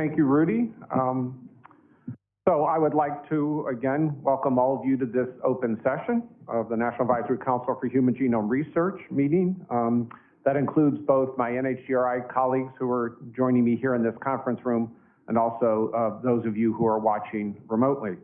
Thank you, Rudy. Um, so I would like to, again, welcome all of you to this open session of the National Advisory Council for Human Genome Research meeting. Um, that includes both my NHGRI colleagues who are joining me here in this conference room and also uh, those of you who are watching remotely.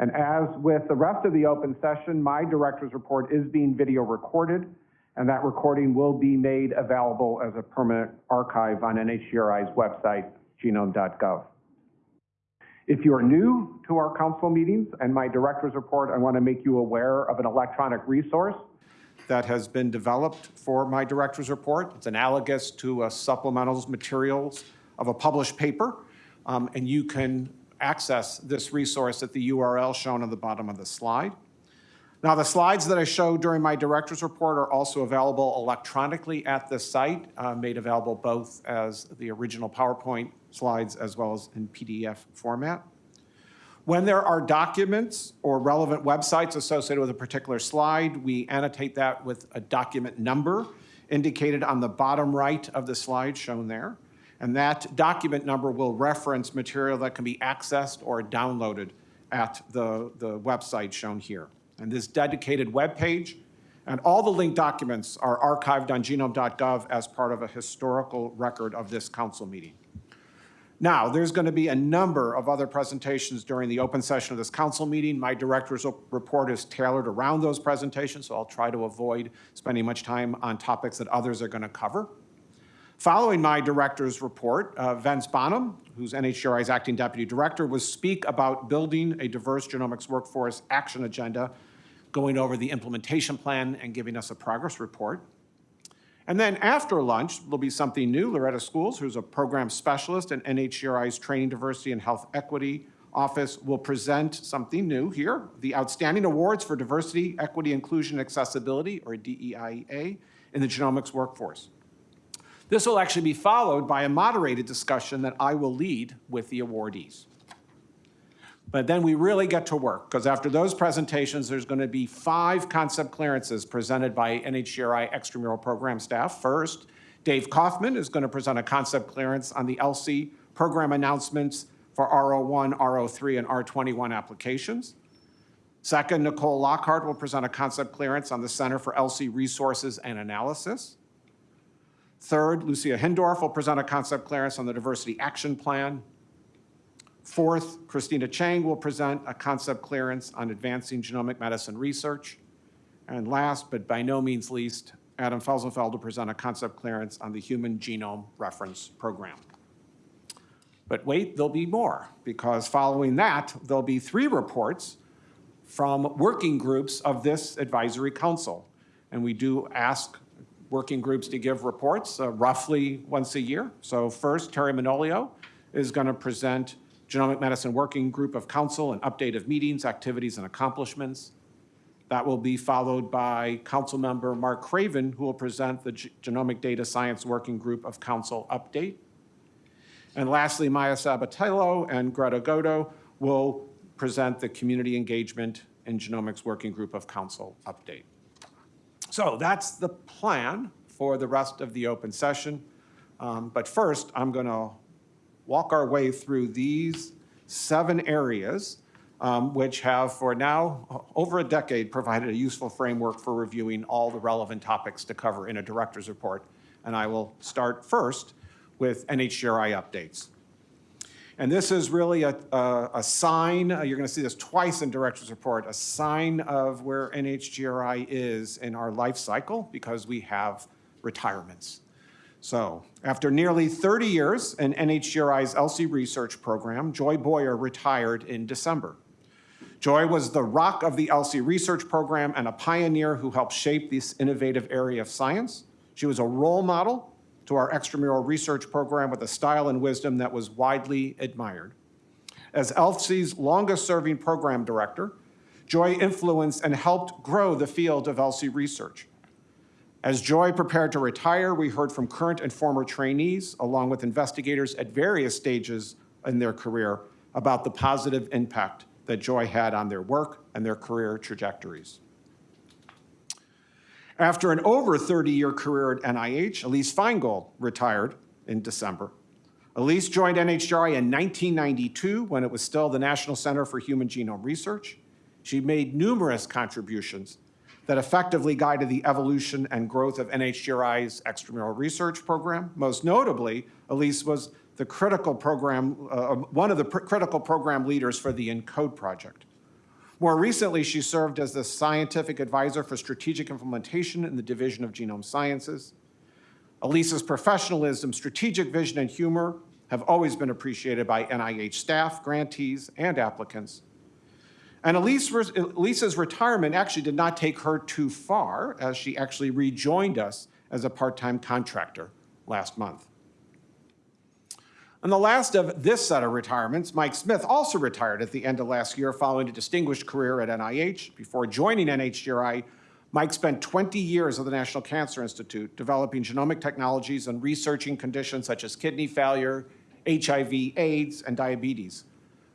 And as with the rest of the open session, my director's report is being video recorded, and that recording will be made available as a permanent archive on NHGRI's website, genome.gov. If you are new to our council meetings and my director's report, I want to make you aware of an electronic resource that has been developed for my director's report. It's analogous to a supplemental materials of a published paper, um, and you can access this resource at the URL shown on the bottom of the slide. Now, the slides that I showed during my director's report are also available electronically at the site, uh, made available both as the original PowerPoint slides as well as in PDF format. When there are documents or relevant websites associated with a particular slide, we annotate that with a document number indicated on the bottom right of the slide shown there. And that document number will reference material that can be accessed or downloaded at the, the website shown here. And this dedicated web page and all the linked documents are archived on genome.gov as part of a historical record of this council meeting. Now, there's going to be a number of other presentations during the open session of this council meeting. My director's report is tailored around those presentations, so I'll try to avoid spending much time on topics that others are going to cover. Following my director's report, uh, Vince Bonham, who's NHGRI's acting deputy director, will speak about building a diverse genomics workforce action agenda, going over the implementation plan and giving us a progress report. And then after lunch, there'll be something new. Loretta Schools, who's a program specialist in NHGRI's Training Diversity and Health Equity Office, will present something new here, the Outstanding Awards for Diversity, Equity, Inclusion, Accessibility, or DEIA, in the genomics workforce. This will actually be followed by a moderated discussion that I will lead with the awardees. But then we really get to work, because after those presentations, there's going to be five concept clearances presented by NHGRI extramural program staff. First, Dave Kaufman is going to present a concept clearance on the ELSI program announcements for R01, R03, and R21 applications. Second, Nicole Lockhart will present a concept clearance on the Center for ELSI Resources and Analysis. Third, Lucia Hindorff will present a concept clearance on the Diversity Action Plan. Fourth, Christina Chang will present a concept clearance on advancing genomic medicine research. And last, but by no means least, Adam Felsenfeld will present a concept clearance on the Human Genome Reference Program. But wait, there'll be more, because following that, there'll be three reports from working groups of this advisory council. And we do ask working groups to give reports uh, roughly once a year. So first, Terry Manolio is going to present Genomic Medicine Working Group of Council, an update of meetings, activities, and accomplishments. That will be followed by Council Member Mark Craven, who will present the G Genomic Data Science Working Group of Council update. And lastly, Maya Sabatello and Greta Godo will present the Community Engagement and Genomics Working Group of Council update. So that's the plan for the rest of the open session. Um, but first, I'm going to walk our way through these seven areas, um, which have for now over a decade provided a useful framework for reviewing all the relevant topics to cover in a director's report. And I will start first with NHGRI updates. And this is really a, a, a sign, uh, you're gonna see this twice in director's report, a sign of where NHGRI is in our life cycle because we have retirements. So after nearly 30 years in NHGRI's ELSI research program, Joy Boyer retired in December. Joy was the rock of the ELSI research program and a pioneer who helped shape this innovative area of science. She was a role model to our extramural research program with a style and wisdom that was widely admired. As ELSI's longest serving program director, Joy influenced and helped grow the field of ELSI research. As Joy prepared to retire, we heard from current and former trainees, along with investigators at various stages in their career, about the positive impact that Joy had on their work and their career trajectories. After an over 30-year career at NIH, Elise Feingold retired in December. Elise joined NHGRI in 1992 when it was still the National Center for Human Genome Research. She made numerous contributions that effectively guided the evolution and growth of NHGRI's extramural research program. Most notably, Elise was the critical program, uh, one of the pr- critical program leaders for the ENCODE project. More recently, she served as the scientific advisor for strategic implementation in the Division of Genome Sciences. Elise's professionalism, strategic vision, and humor have always been appreciated by NIH staff, grantees, and applicants. And Elise, Elise's retirement actually did not take her too far, as she actually rejoined us as a part-time contractor last month. And the last of this set of retirements, Mike Smith also retired at the end of last year following a distinguished career at NIH. Before joining NHGRI, Mike spent 20 years at the National Cancer Institute developing genomic technologies and researching conditions such as kidney failure, HIV, AIDS, and diabetes.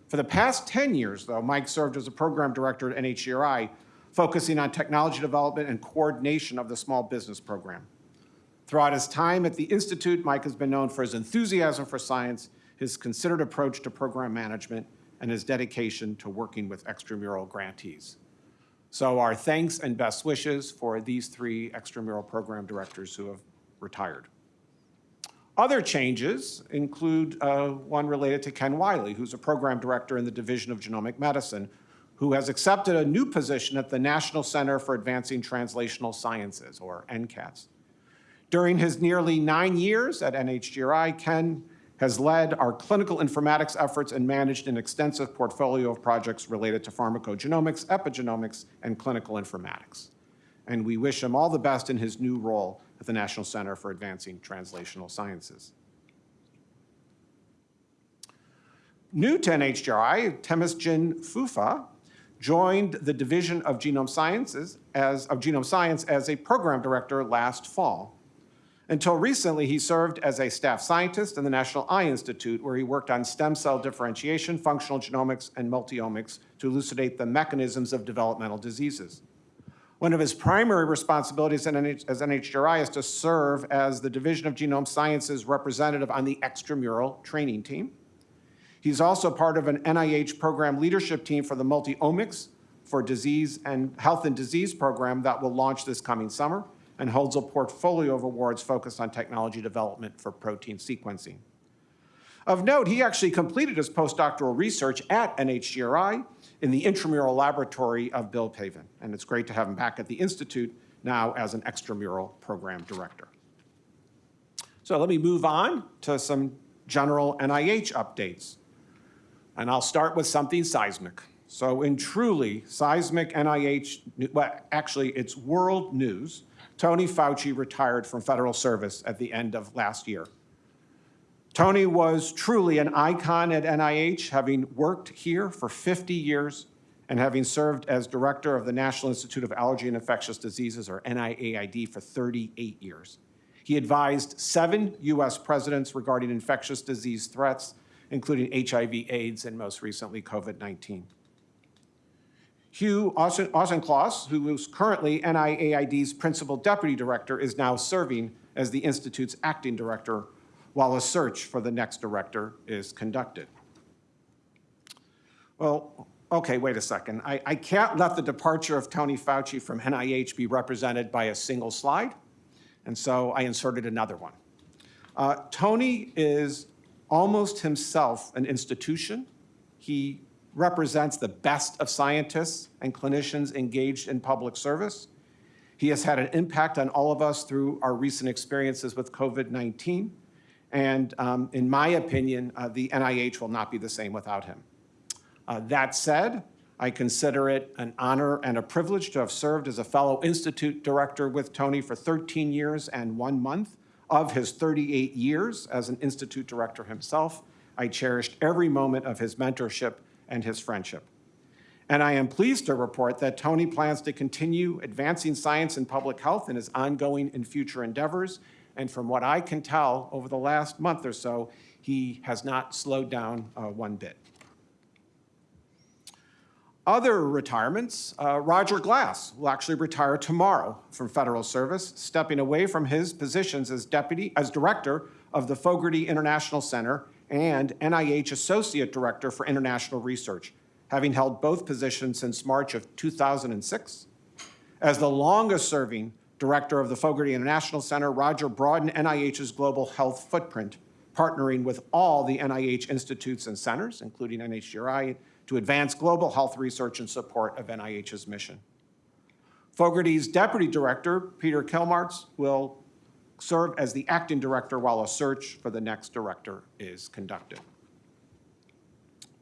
For the past 10 years, though, Mike served as a program director at NHGRI, focusing on technology development and coordination of the small business program. Throughout his time at the Institute, Mike has been known for his enthusiasm for science, his considered approach to program management, and his dedication to working with extramural grantees. So our thanks and best wishes for these three extramural program directors who have retired. Other changes include uh, one related to Ken Wiley, who's a program director in the Division of Genomic Medicine, who has accepted a new position at the National Center for Advancing Translational Sciences, or NCATS. During his nearly nine years at NHGRI, Ken has led our clinical informatics efforts and managed an extensive portfolio of projects related to pharmacogenomics, epigenomics, and clinical informatics. And we wish him all the best in his new role at the National Center for Advancing Translational Sciences. New to NHGRI, Temesgen Fufa joined the Division of Genome Sciences as, of Genome Science as a program director last fall. Until recently, he served as a staff scientist in the National Eye Institute, where he worked on stem cell differentiation, functional genomics, and multiomics to elucidate the mechanisms of developmental diseases. One of his primary responsibilities as NHGRI is to serve as the Division of Genome Sciences representative on the extramural training team. He's also part of an NIH program leadership team for the multiomics for disease and health and disease program that will launch this coming summer and holds a portfolio of awards focused on technology development for protein sequencing. Of note, he actually completed his postdoctoral research at NHGRI in the intramural laboratory of Bill Pavan, and it's great to have him back at the Institute now as an extramural program director. So let me move on to some general NIH updates. And I'll start with something seismic. So in truly seismic NIH, well, actually it's world news, Tony Fauci retired from federal service at the end of last year. Tony was truly an icon at NIH, having worked here for 50 years and having served as director of the National Institute of Allergy and Infectious Diseases, or NIAID, for 38 years. He advised seven U.S. presidents regarding infectious disease threats, including HIV, AIDS, and most recently, COVID-19. Hugh Auchincloss, who is currently NIAID's principal deputy director, is now serving as the Institute's acting director while a search for the next director is conducted. Well, okay, wait a second. I, I can't let the departure of Tony Fauci from NIH be represented by a single slide, and so I inserted another one. Uh, Tony is almost himself an institution. He represents the best of scientists and clinicians engaged in public service. He has had an impact on all of us through our recent experiences with COVID-19. And um, in my opinion, uh, the NIH will not be the same without him. Uh, that said, I consider it an honor and a privilege to have served as a fellow institute director with Tony for 13 years and one month of his 38 years as an institute director himself. I cherished every moment of his mentorship and his friendship. And I am pleased to report that Tony plans to continue advancing science and public health in his ongoing and future endeavors. And from what I can tell over the last month or so, he has not slowed down uh, one bit. Other retirements, uh, Roger Glass will actually retire tomorrow from federal service, stepping away from his positions as deputy, as director of the Fogarty International Center and NIH Associate Director for International Research, having held both positions since March of 2006. As the longest-serving director of the Fogarty International Center, Roger broadened NIH's global health footprint, partnering with all the NIH institutes and centers, including NHGRI, to advance global health research in support of NIH's mission. Fogarty's deputy director, Peter Kilmarx, will serve as the acting director while a search for the next director is conducted.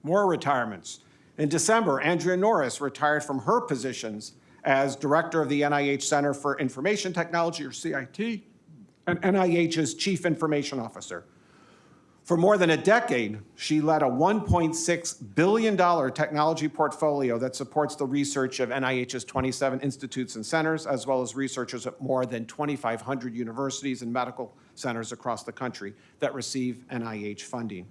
More retirements. In December, Andrea Norris retired from her positions as director of the NIH Center for Information Technology, or CIT, and NIH's chief information officer. For more than a decade, she led a $1.6 billion technology portfolio that supports the research of NIH's 27 institutes and centers, as well as researchers at more than 2,500 universities and medical centers across the country that receive NIH funding.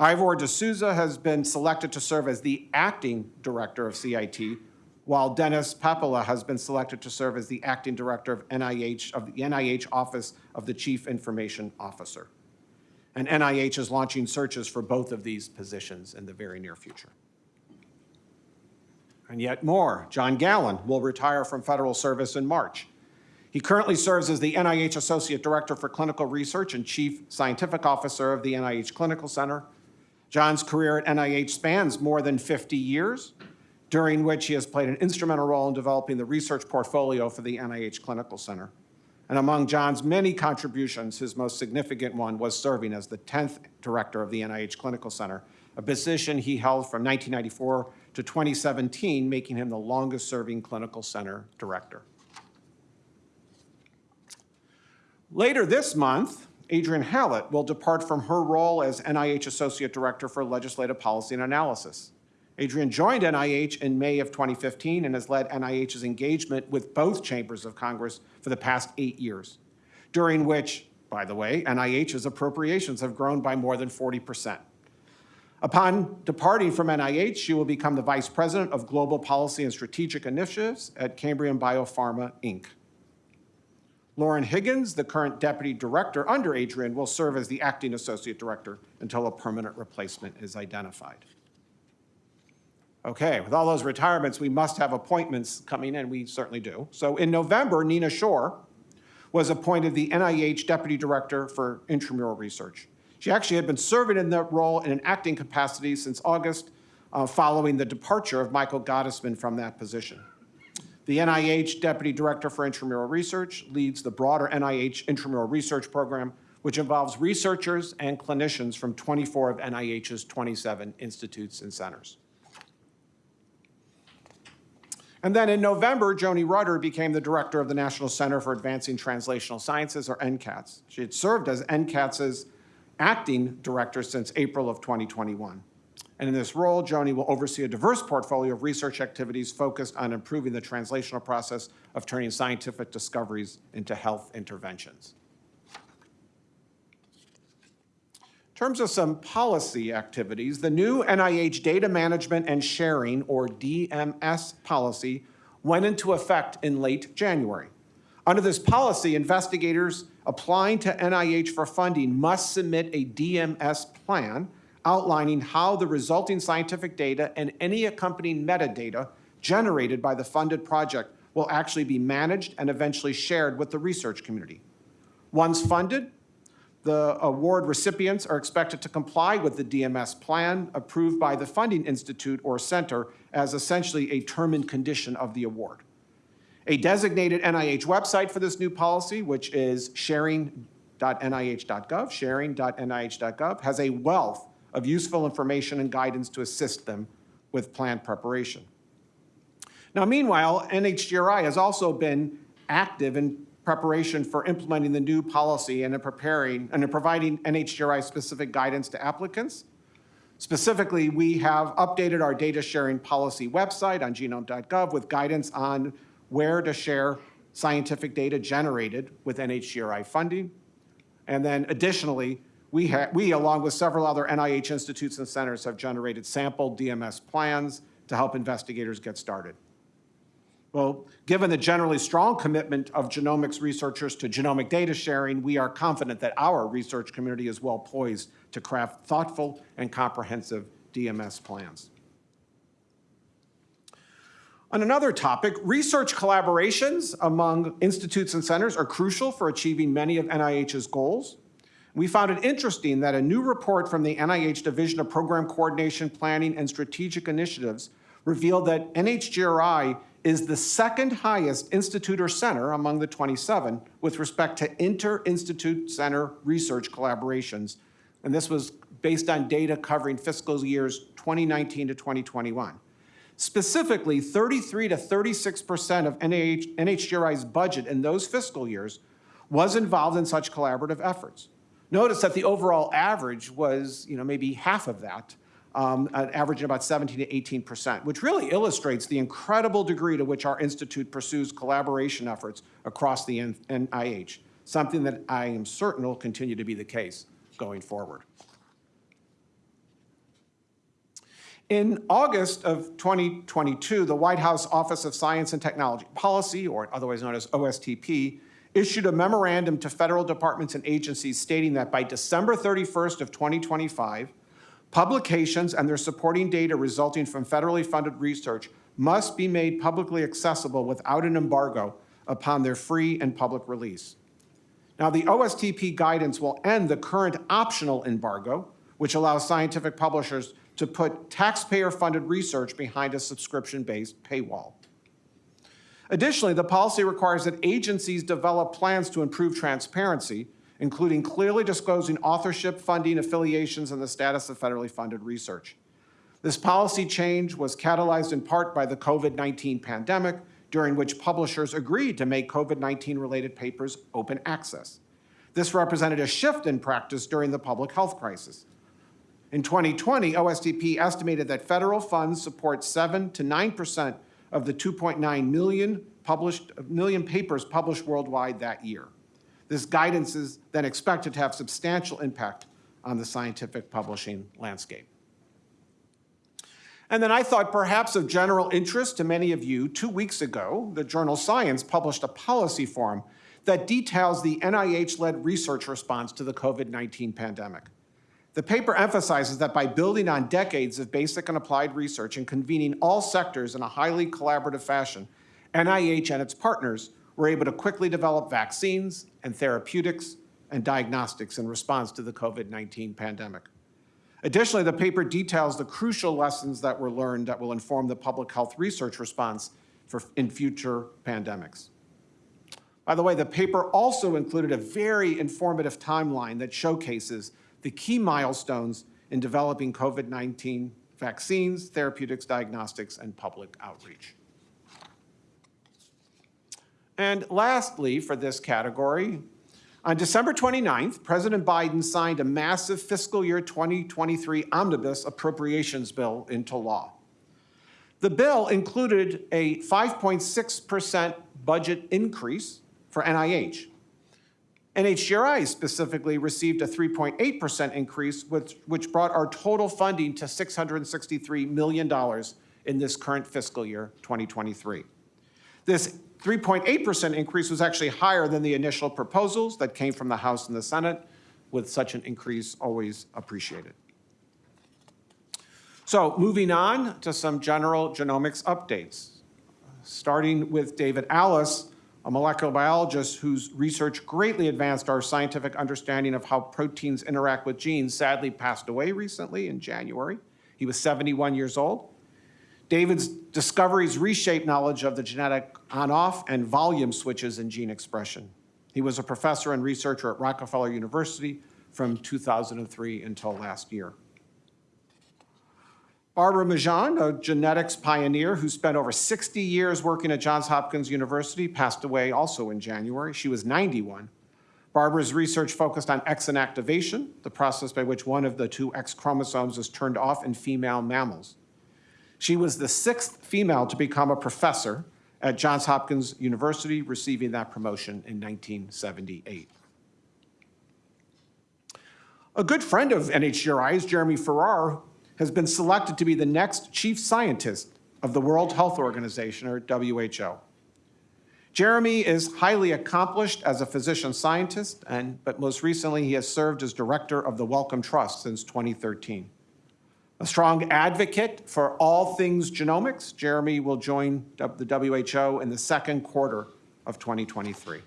Ivor D'Souza has been selected to serve as the acting director of CIT, while Dennis Papala has been selected to serve as the acting director of NIH, of the NIH Office of the Chief Information Officer and NIH is launching searches for both of these positions in the very near future. And yet more, John Gallin will retire from federal service in March. He currently serves as the NIH Associate Director for Clinical Research and Chief Scientific Officer of the NIH Clinical Center. John's career at NIH spans more than 50 years, during which he has played an instrumental role in developing the research portfolio for the NIH Clinical Center. And among John's many contributions, his most significant one was serving as the 10th director of the NIH Clinical Center, a position he held from 1994 to 2017, making him the longest-serving clinical center director. Later this month, Adrienne Hallett will depart from her role as NIH Associate Director for Legislative Policy and Analysis. Adrienne joined NIH in May of 2015 and has led NIH's engagement with both chambers of Congress for the past eight years, during which, by the way, NIH's appropriations have grown by more than 40%. Upon departing from NIH, she will become the Vice President of Global Policy and Strategic Initiatives at Cambrian Biopharma, Inc. Lauren Higgins, the current Deputy Director under Adrienne, will serve as the Acting Associate Director until a permanent replacement is identified. Okay, with all those retirements, we must have appointments coming in. We certainly do. So in November, Nina Schor was appointed the NIH Deputy Director for Intramural Research. She actually had been serving in that role in an acting capacity since August, uh, following the departure of Michael Gottesman from that position. The NIH Deputy Director for Intramural Research leads the broader NIH Intramural Research Program, which involves researchers and clinicians from 24 of NIH's 27 institutes and centers. And then in November, Joni Rutter became the director of the National Center for Advancing Translational Sciences, or NCATS. She had served as NCATS's acting director since April of 2021. And in this role, Joni will oversee a diverse portfolio of research activities focused on improving the translational process of turning scientific discoveries into health interventions. In terms of some policy activities, the new NIH Data Management and Sharing, or DMS policy, went into effect in late January. Under this policy, investigators applying to NIH for funding must submit a DMS plan outlining how the resulting scientific data and any accompanying metadata generated by the funded project will actually be managed and eventually shared with the research community. Once funded, the award recipients are expected to comply with the DMS plan approved by the funding institute or center as essentially a term and condition of the award. A designated NIH website for this new policy, which is sharing.nih.gov, sharing.nih.gov, has a wealth of useful information and guidance to assist them with plan preparation. Now, meanwhile, NHGRI has also been active in preparation for implementing the new policy and in preparing and in providing NHGRI specific guidance to applicants. Specifically, we have updated our data sharing policy website on genome.gov with guidance on where to share scientific data generated with NHGRI funding. And then additionally, we, we, along with several other NIH institutes and centers, have generated sample DMS plans to help investigators get started. Well, given the generally strong commitment of genomics researchers to genomic data sharing, we are confident that our research community is well poised to craft thoughtful and comprehensive DMS plans. On another topic, research collaborations among institutes and centers are crucial for achieving many of NIH's goals. We found it interesting that a new report from the NIH Division of Program Coordination, Planning, and Strategic Initiatives revealed that NHGRI is the second highest institute or center among the 27 with respect to inter-institute center research collaborations. And this was based on data covering fiscal years 2019 to 2021. Specifically, 33 to 36% of NIH, NHGRI's budget in those fiscal years was involved in such collaborative efforts. Notice that the overall average was, you know, maybe half of that, um, an average of about 17 to 18 percent, which really illustrates the incredible degree to which our institute pursues collaboration efforts across the NIH, something that I am certain will continue to be the case going forward. In August of 2022, the White House Office of Science and Technology Policy, or otherwise known as OSTP, issued a memorandum to federal departments and agencies stating that by December 31st of 2025, publications and their supporting data resulting from federally funded research must be made publicly accessible without an embargo upon their free and public release. Now, the OSTP guidance will end the current optional embargo, which allows scientific publishers to put taxpayer-funded research behind a subscription-based paywall. Additionally, the policy requires that agencies develop plans to improve transparency, including clearly disclosing authorship, funding, affiliations, and the status of federally funded research. This policy change was catalyzed in part by the COVID-19 pandemic, during which publishers agreed to make COVID-19 related papers open access. This represented a shift in practice during the public health crisis. In 2020, OSTP estimated that federal funds support 7 to 9% of the 2.9 million published million papers published worldwide that year. This guidance is then expected to have substantial impact on the scientific publishing landscape. And then I thought perhaps of general interest to many of you, two weeks ago, the journal Science published a policy form that details the NIH-led research response to the COVID-19 pandemic. The paper emphasizes that by building on decades of basic and applied research and convening all sectors in a highly collaborative fashion, NIH and its partners were able to quickly develop vaccines and therapeutics and diagnostics in response to the COVID-19 pandemic. Additionally, the paper details the crucial lessons that were learned that will inform the public health research response for, in future pandemics. By the way, the paper also included a very informative timeline that showcases the key milestones in developing COVID-19 vaccines, therapeutics, diagnostics, and public outreach. And lastly, for this category, on December 29th, President Biden signed a massive fiscal year 2023 omnibus appropriations bill into law. The bill included a 5.6% budget increase for NIH, NHGRI specifically received a 3.8% increase, which, which brought our total funding to $663 million in this current fiscal year, 2023. This 3.8% increase was actually higher than the initial proposals that came from the House and the Senate, with such an increase always appreciated. So moving on to some general genomics updates. Starting with David Allis, a molecular biologist whose research greatly advanced our scientific understanding of how proteins interact with genes, sadly passed away recently in January. He was 71 years old. David's discoveries reshaped knowledge of the genetic on-off and volume switches in gene expression. He was a professor and researcher at Rockefeller University from 2003 until last year. Barbara Migeon, a genetics pioneer who spent over 60 years working at Johns Hopkins University, passed away also in January. She was 91. Barbara's research focused on X inactivation, the process by which one of the two X chromosomes is turned off in female mammals. She was the sixth female to become a professor at Johns Hopkins University, receiving that promotion in 1978. A good friend of NHGRI's, Jeremy Farrar, has been selected to be the next chief scientist of the World Health Organization, or WHO. Jeremy is highly accomplished as a physician scientist, and, but most recently, he has served as director of the Wellcome Trust since 2013. A strong advocate for all things genomics, Jeremy will join the WHO in the second quarter of 2023.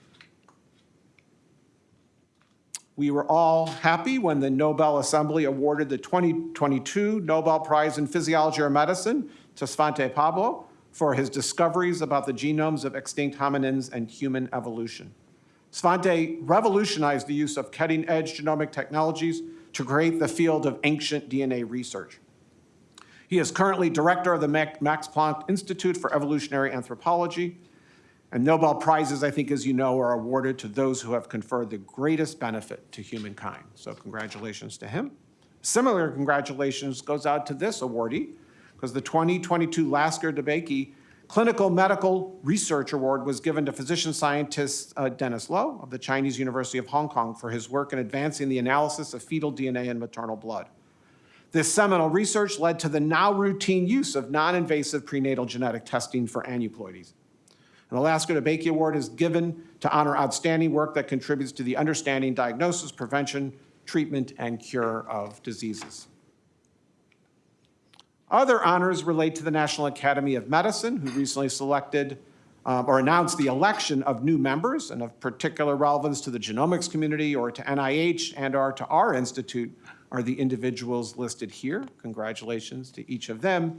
We were all happy when the Nobel Assembly awarded the 2022 Nobel Prize in Physiology or Medicine to Svante Pääbo for his discoveries about the genomes of extinct hominins and human evolution. Svante revolutionized the use of cutting-edge genomic technologies to create the field of ancient DNA research. He is currently director of the Max Planck Institute for Evolutionary Anthropology, and Nobel Prizes, I think, as you know, are awarded to those who have conferred the greatest benefit to humankind. So congratulations to him. Similar congratulations goes out to this awardee, because the 2022 Lasker DeBakey Clinical Medical Research Award was given to physician scientist uh, Dennis Lo of the Chinese University of Hong Kong for his work in advancing the analysis of fetal DNA in maternal blood. This seminal research led to the now routine use of non-invasive prenatal genetic testing for aneuploidies. A Lasker DeBakey Award is given to honor outstanding work that contributes to the understanding, diagnosis, prevention, treatment, and cure of diseases. Other honors relate to the National Academy of Medicine, who recently selected um, or announced the election of new members and of particular relevance to the genomics community or to NIH and or to our institute are the individuals listed here. Congratulations to each of them.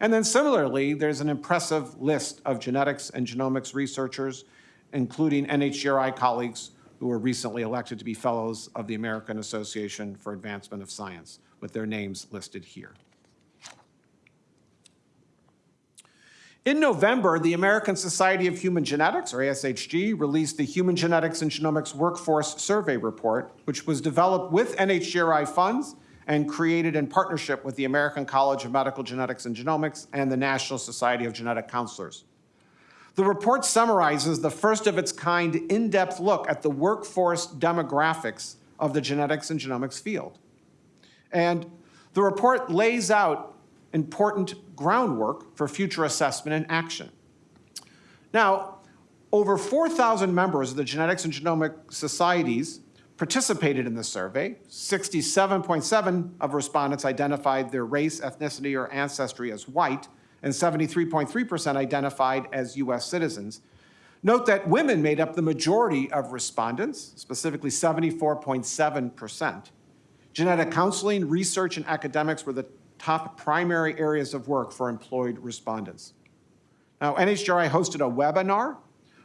And then similarly, there's an impressive list of genetics and genomics researchers, including NHGRI colleagues who were recently elected to be fellows of the American Association for Advancement of Science, with their names listed here. In November, the American Society of Human Genetics, or ASHG, released the Human Genetics and Genomics Workforce Survey Report, which was developed with NHGRI funds and created in partnership with the American College of Medical Genetics and Genomics and the National Society of Genetic Counselors. The report summarizes the first of its kind in-depth look at the workforce demographics of the genetics and genomics field. And the report lays out important groundwork for future assessment and action. Now, over 4,000 members of the genetics and genomic societies participated in the survey. 67.7 of respondents identified their race, ethnicity, or ancestry as white, and 73.3% identified as U.S. citizens. Note that women made up the majority of respondents, specifically 74.7%. Genetic counseling, research, and academics were the top primary areas of work for employed respondents. Now, NHGRI hosted a webinar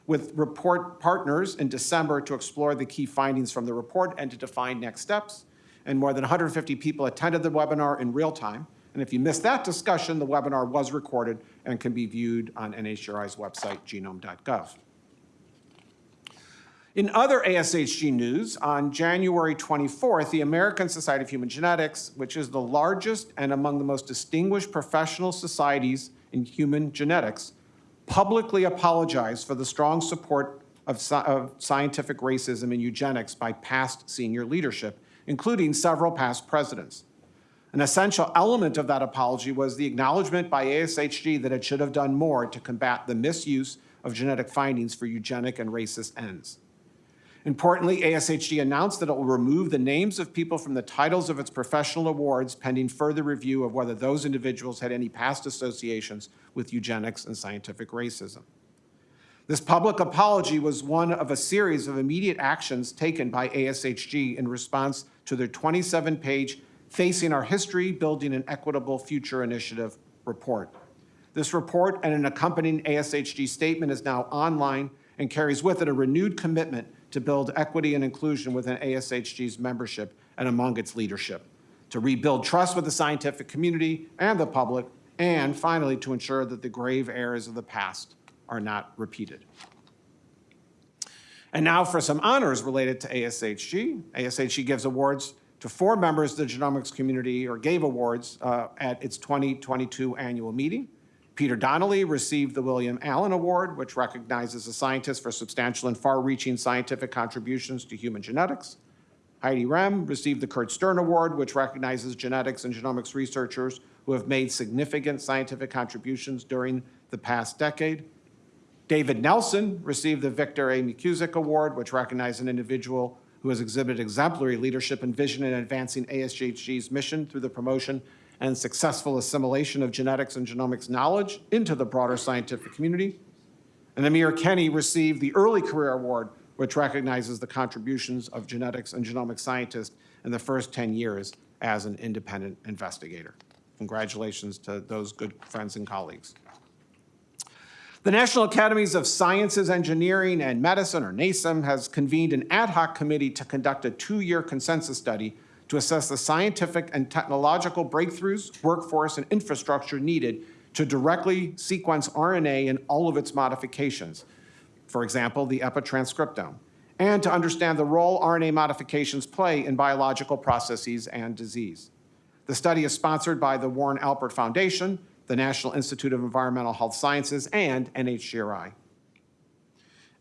with report partners in December to explore the key findings from the report and to define next steps. And more than 150 people attended the webinar in real time. And if you missed that discussion, the webinar was recorded and can be viewed on NHGRI's website, genome.gov. In other ASHG news, on January 24th, the American Society of Human Genetics, which is the largest and among the most distinguished professional societies in human genetics, publicly apologized for the strong support of, of scientific racism and eugenics by past senior leadership, including several past presidents. An essential element of that apology was the acknowledgement by ASHG that it should have done more to combat the misuse of genetic findings for eugenic and racist ends. Importantly, ASHG announced that it will remove the names of people from the titles of its professional awards pending further review of whether those individuals had any past associations with eugenics and scientific racism. This public apology was one of a series of immediate actions taken by ASHG in response to their 27-page Facing Our History, Building an Equitable Future Initiative report. This report and an accompanying ASHG statement is now online and carries with it a renewed commitment to build equity and inclusion within ASHG's membership and among its leadership, to rebuild trust with the scientific community and the public, and finally, to ensure that the grave errors of the past are not repeated. And now for some honors related to ASHG. ASHG gives awards to four members of the genomics community, or gave awards uh, at its 2022 annual meeting. Peter Donnelly received the William Allan Award, which recognizes a scientist for substantial and far-reaching scientific contributions to human genetics. Heidi Rehm received the Kurt Stern Award, which recognizes genetics and genomics researchers who have made significant scientific contributions during the past decade. David Nelson received the Victor A. McKusick Award, which recognizes an individual who has exhibited exemplary leadership and vision in advancing ASHG's mission through the promotion and successful assimilation of genetics and genomics knowledge into the broader scientific community. And Amir Kenny received the Early Career Award, which recognizes the contributions of genetics and genomics scientists in the first 10 years as an independent investigator. Congratulations to those good friends and colleagues. The National Academies of Sciences, Engineering, and Medicine, or NASEM, has convened an ad hoc committee to conduct a two-year consensus study to assess the scientific and technological breakthroughs, workforce, and infrastructure needed to directly sequence RNA in all of its modifications, for example, the epitranscriptome, and to understand the role RNA modifications play in biological processes and disease. The study is sponsored by the Warren Alpert Foundation, the National Institute of Environmental Health Sciences, and NHGRI.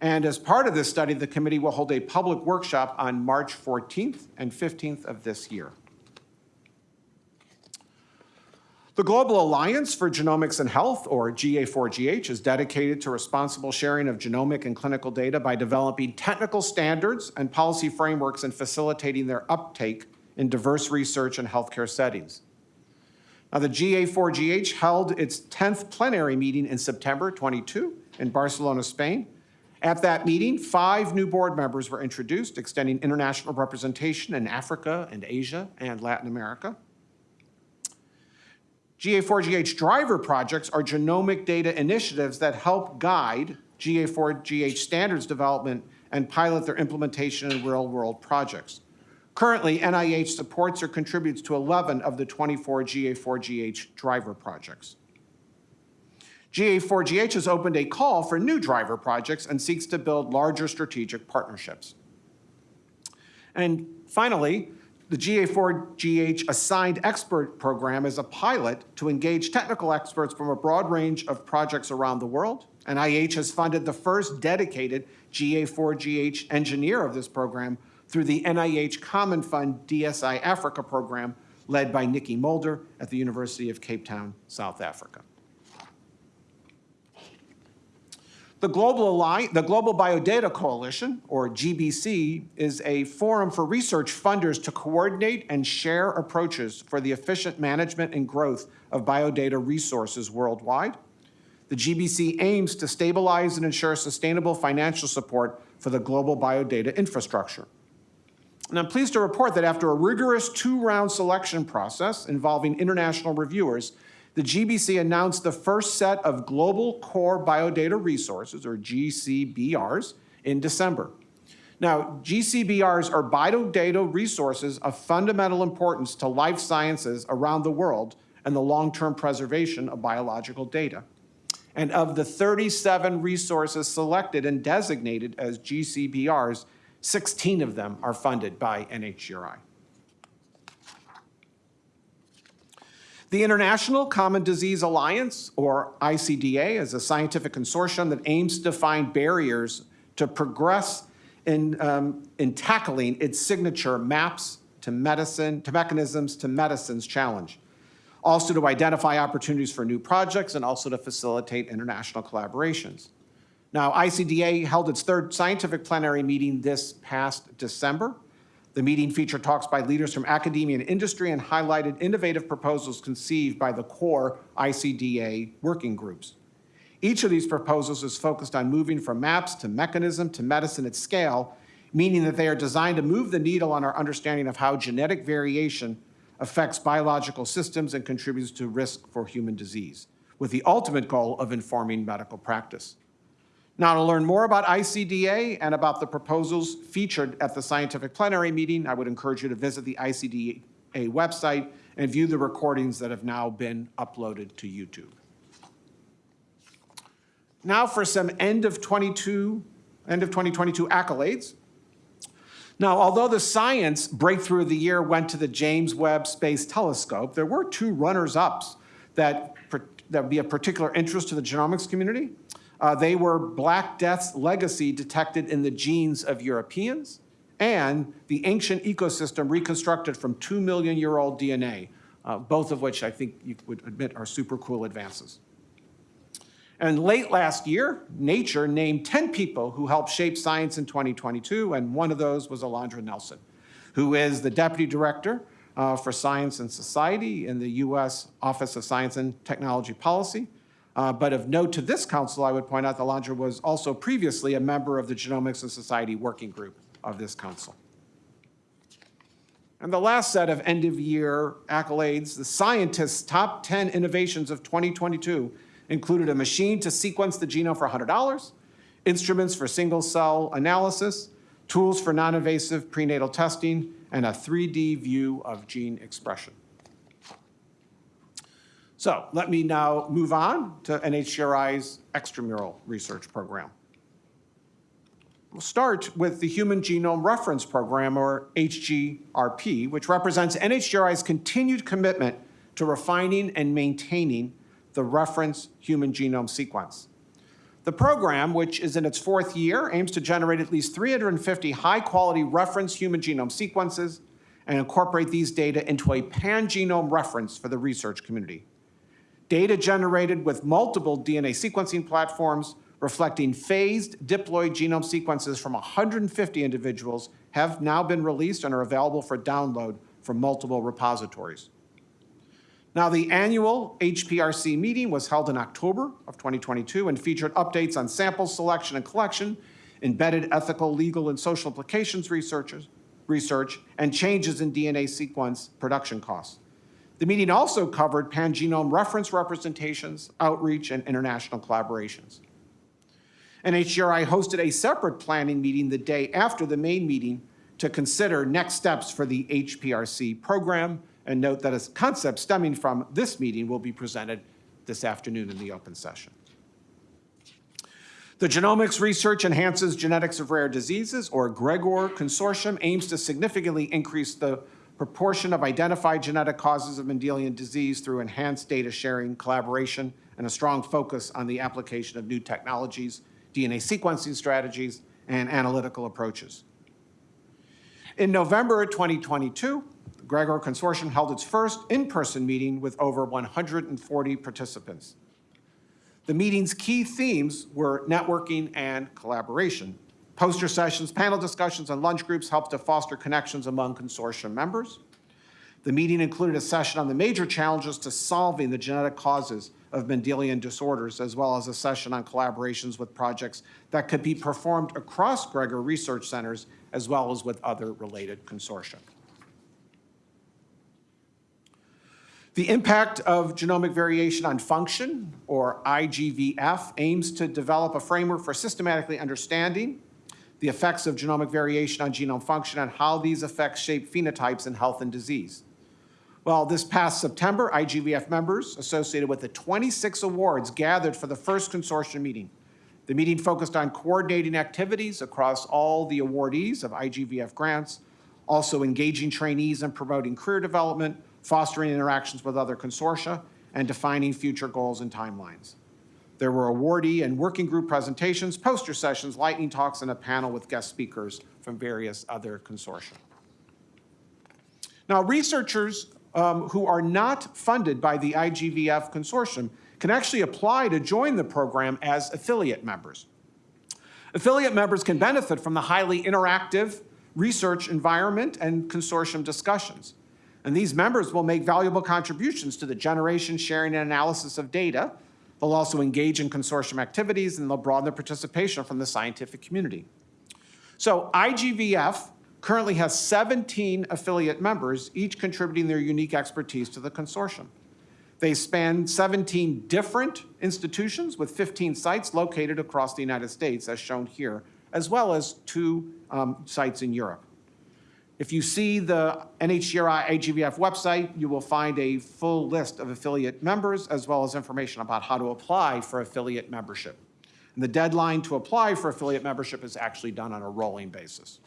And as part of this study, the committee will hold a public workshop on March 14th and 15th of this year. The Global Alliance for Genomics and Health, or GA4GH, is dedicated to responsible sharing of genomic and clinical data by developing technical standards and policy frameworks and facilitating their uptake in diverse research and healthcare settings. Now, the GA4GH held its 10th plenary meeting in September 22 in Barcelona, Spain. At that meeting, five new board members were introduced, extending international representation in Africa and Asia and Latin America. GA4GH driver projects are genomic data initiatives that help guide GA4GH standards development and pilot their implementation in real-world projects. Currently, NIH supports or contributes to 11 of the 24 GA4GH driver projects. GA4GH has opened a call for new driver projects and seeks to build larger strategic partnerships. And finally, the GA4GH Assigned Expert Program is a pilot to engage technical experts from a broad range of projects around the world. NIH has funded the first dedicated GA4GH engineer of this program through the NIH Common Fund DSI Africa program led by Nikki Mulder at the University of Cape Town, South Africa. The Global, Alliance, the Global Biodata Coalition, or GBC, is a forum for research funders to coordinate and share approaches for the efficient management and growth of biodata resources worldwide. The GBC aims to stabilize and ensure sustainable financial support for the global biodata infrastructure. And I'm pleased to report that after a rigorous two-round selection process involving international reviewers, the GBC announced the first set of Global Core Biodata Resources, or GCBRs, in December. Now, GCBRs are biodata resources of fundamental importance to life sciences around the world and the long-term preservation of biological data. And of the 37 resources selected and designated as GCBRs, 16 of them are funded by NHGRI. The International Common Disease Alliance, or ICDA, is a scientific consortium that aims to find barriers to progress in, um, in tackling its signature MAPS to medicine, to mechanisms to medicines challenge. Also to identify opportunities for new projects and also to facilitate international collaborations. Now, ICDA held its third scientific plenary meeting this past December. The meeting featured talks by leaders from academia and industry and highlighted innovative proposals conceived by the core ICDA working groups. Each of these proposals is focused on moving from maps to mechanism to medicine at scale, meaning that they are designed to move the needle on our understanding of how genetic variation affects biological systems and contributes to risk for human disease, with the ultimate goal of informing medical practice. Now, to learn more about ICDA and about the proposals featured at the scientific plenary meeting, I would encourage you to visit the ICDA website and view the recordings that have now been uploaded to YouTube. Now for some end of 22, end of 2022 accolades. Now, although the science breakthrough of the year went to the James Webb Space Telescope, there were two runners-ups that, that would be of particular interest to the genomics community. Uh, they were Black Death's legacy detected in the genes of Europeans and the ancient ecosystem reconstructed from 2 million year old DNA, uh, both of which I think you would admit are super cool advances. And late last year, Nature named 10 people who helped shape science in 2022, and one of those was Alondra Nelson, who is the Deputy Director uh, for Science and Society in the U.S. Office of Science and Technology Policy. Uh, But of note to this council, I would point out that Alondra was also previously a member of the Genomics and Society Working Group of this council. And the last set of end-of-year accolades, the scientists' top 10 innovations of 2022 included a machine to sequence the genome for $100, instruments for single-cell analysis, tools for non-invasive prenatal testing, and a 3D view of gene expression. So let me now move on to NHGRI's extramural research program. We'll start with the Human Genome Reference Program, or HGRP, which represents NHGRI's continued commitment to refining and maintaining the reference human genome sequence. The program, which is in its fourth year, aims to generate at least 350 high-quality reference human genome sequences and incorporate these data into a pan-genome reference for the research community. Data generated with multiple DNA sequencing platforms reflecting phased diploid genome sequences from 150 individuals have now been released and are available for download from multiple repositories. Now, the annual HPRC meeting was held in October of 2022 and featured updates on sample selection and collection, embedded ethical, legal, and social implications researchers, research, and changes in DNA sequence production costs. The meeting also covered pangenome reference representations, outreach, and international collaborations. NHGRI hosted a separate planning meeting the day after the main meeting to consider next steps for the HPRC program, and note that a concept stemming from this meeting will be presented this afternoon in the open session. The Genomics Research Enhances Genetics of Rare Diseases, or GREGOR Consortium, aims to significantly increase the proportion of identified genetic causes of Mendelian disease through enhanced data sharing, collaboration, and a strong focus on the application of new technologies, DNA sequencing strategies, and analytical approaches. In November 2022, the Gregor Consortium held its first in-person meeting with over 140 participants. The meeting's key themes were networking and collaboration. Poster sessions, panel discussions, and lunch groups helped to foster connections among consortium members. The meeting included a session on the major challenges to solving the genetic causes of Mendelian disorders, as well as a session on collaborations with projects that could be performed across Gregor research centers, as well as with other related consortia. The impact of genomic variation on function, or IGVF, aims to develop a framework for systematically understanding the effects of genomic variation on genome function and how these effects shape phenotypes in health and disease. Well, this past September, IGVF members associated with the 26 awards gathered for the first consortium meeting. The meeting focused on coordinating activities across all the awardees of IGVF grants, also engaging trainees and promoting career development, fostering interactions with other consortia, and defining future goals and timelines. There were awardee and working group presentations, poster sessions, lightning talks, and a panel with guest speakers from various other consortia. Now, researchers um, who are not funded by the IGVF consortium can actually apply to join the program as affiliate members. Affiliate members can benefit from the highly interactive research environment and consortium discussions. And these members will make valuable contributions to the generation, sharing, and analysis of data. They'll also engage in consortium activities and they'll broaden their participation from the scientific community. So IGVF currently has 17 affiliate members, each contributing their unique expertise to the consortium. They span 17 different institutions with 15 sites located across the United States, as shown here, as well as two um, sites in Europe. If you see the NHGRI IGVF website, you will find a full list of affiliate members as well as information about how to apply for affiliate membership. And the deadline to apply for affiliate membership is actually done on a rolling basis.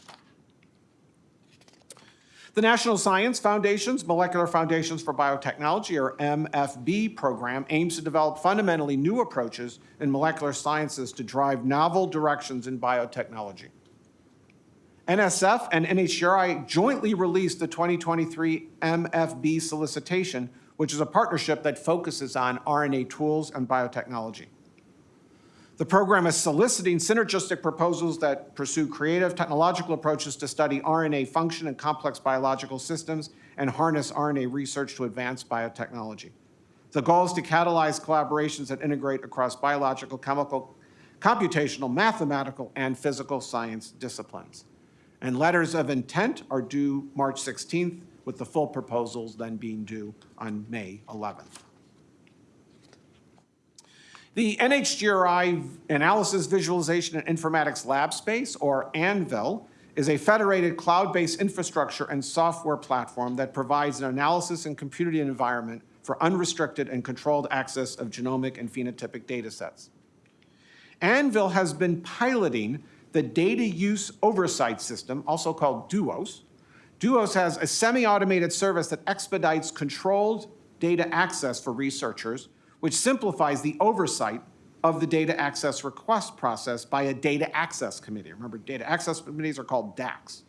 The National Science Foundation's Molecular Foundations for Biotechnology, or MFB program, aims to develop fundamentally new approaches in molecular sciences to drive novel directions in biotechnology. NSF and NHGRI jointly released the 2023 MFB solicitation, which is a partnership that focuses on RNA tools and biotechnology. The program is soliciting synergistic proposals that pursue creative technological approaches to study RNA function in complex biological systems and harness RNA research to advance biotechnology. The goal is to catalyze collaborations that integrate across biological, chemical, computational, mathematical, and physical science disciplines. And letters of intent are due March 16th, with the full proposals then being due on May 11th. The NHGRI Analysis, Visualization, and Informatics Lab Space, or ANVIL, is a federated cloud-based infrastructure and software platform that provides an analysis and computing environment for unrestricted and controlled access of genomic and phenotypic data sets. Anvil has been piloting the Data Use Oversight System, also called DUOS. DUOS has a semi-automated service that expedites controlled data access for researchers which simplifies the oversight of the data access request process by a data access committee. Remember, data access committees are called DACs.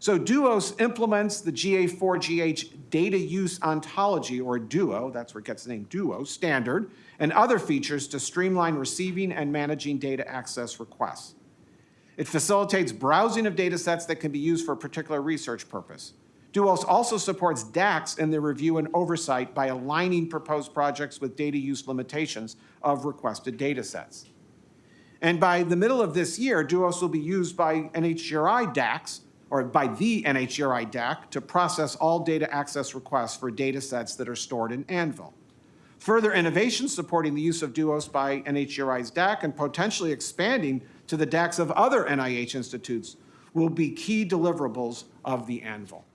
So DUOS implements the GA4GH data use ontology, or DUO, that's where it gets the name DUO, standard, and other features to streamline receiving and managing data access requests. It facilitates browsing of data sets that can be used for a particular research purpose. Duos also supports DACs in the review and oversight by aligning proposed projects with data use limitations of requested data sets. And by the middle of this year, Duos will be used by NHGRI DACs, or by the NHGRI DAC, to process all data access requests for data sets that are stored in Anvil. Further innovations supporting the use of Duos by NHGRI's DAC and potentially expanding to the DACs of other NIH institutes will be key deliverables of the Anvil.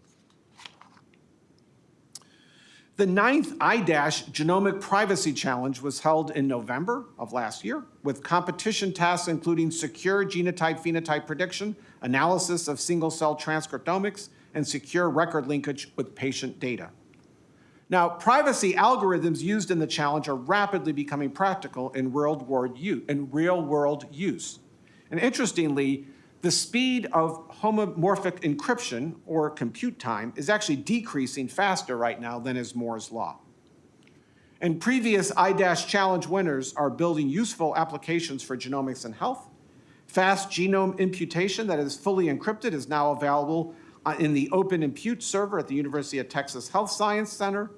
The ninth IDASH Genomic Privacy Challenge was held in November of last year with competition tasks including secure genotype-phenotype prediction, analysis of single-cell transcriptomics, and secure record linkage with patient data. Now, privacy algorithms used in the challenge are rapidly becoming practical in real-world use. And interestingly, the speed of homomorphic encryption, or compute time, is actually decreasing faster right now than is Moore's law. And previous IDASH challenge winners are building useful applications for genomics and health. Fast genome imputation that is fully encrypted is now available uh, in the Open Impute server at the University of Texas Health Science Center.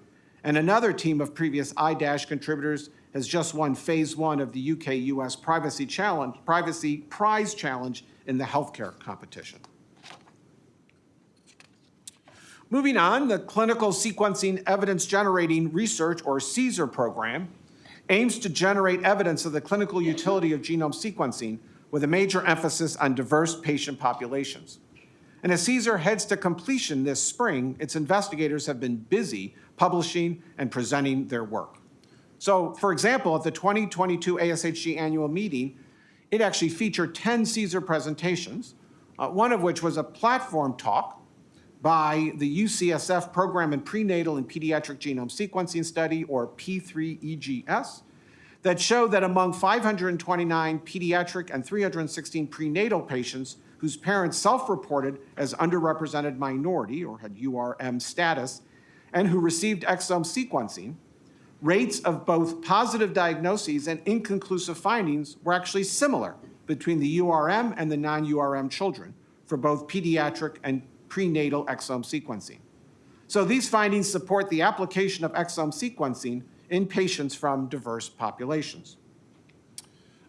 And another team of previous IDASH contributors has just won phase one of the UK-US Privacy Privacy Prize Challenge in the healthcare competition. Moving on, the Clinical Sequencing Evidence Generating Research, or CSER program, aims to generate evidence of the clinical utility of genome sequencing with a major emphasis on diverse patient populations. And as CSER heads to completion this spring, its investigators have been busy publishing and presenting their work. So, for example, at the 2022 ASHG annual meeting, it actually featured 10 CSER presentations, uh, one of which was a platform talk by the UCSF Program in Prenatal and Pediatric Genome Sequencing Study, or P3EGS, that showed that among 529 pediatric and 316 prenatal patients whose parents self-reported as underrepresented minority or had URM status and who received exome sequencing, rates of both positive diagnoses and inconclusive findings were actually similar between the URM and the non-URM children for both pediatric and prenatal exome sequencing. So these findings support the application of exome sequencing in patients from diverse populations.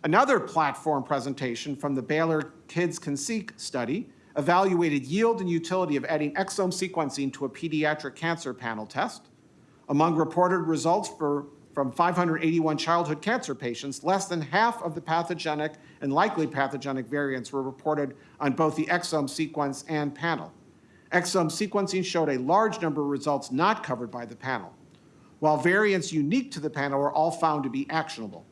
Another platform presentation from the Baylor KidsCanSeq study evaluated yield and utility of adding exome sequencing to a pediatric cancer panel test among reported results for, from 581 childhood cancer patients, less than half of the pathogenic and likely pathogenic variants were reported on both the exome sequence and panel. Exome sequencing showed a large number of results not covered by the panel, while variants unique to the panel were all found to be actionable.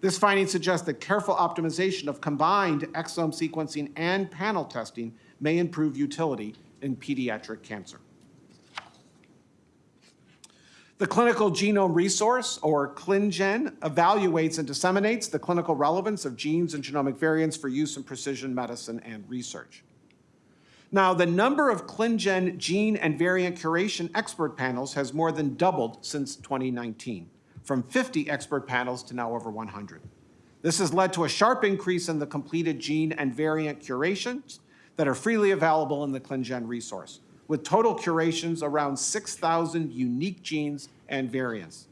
This finding suggests that careful optimization of combined exome sequencing and panel testing may improve utility in pediatric cancer. The Clinical Genome Resource, or ClinGen, evaluates and disseminates the clinical relevance of genes and genomic variants for use in precision medicine and research. Now, the number of ClinGen gene and variant curation expert panels has more than doubled since 2019, from 50 expert panels to now over 100. This has led to a sharp increase in the completed gene and variant curations that are freely available in the ClinGen resource, with total curations around 6,000 unique genes and variants.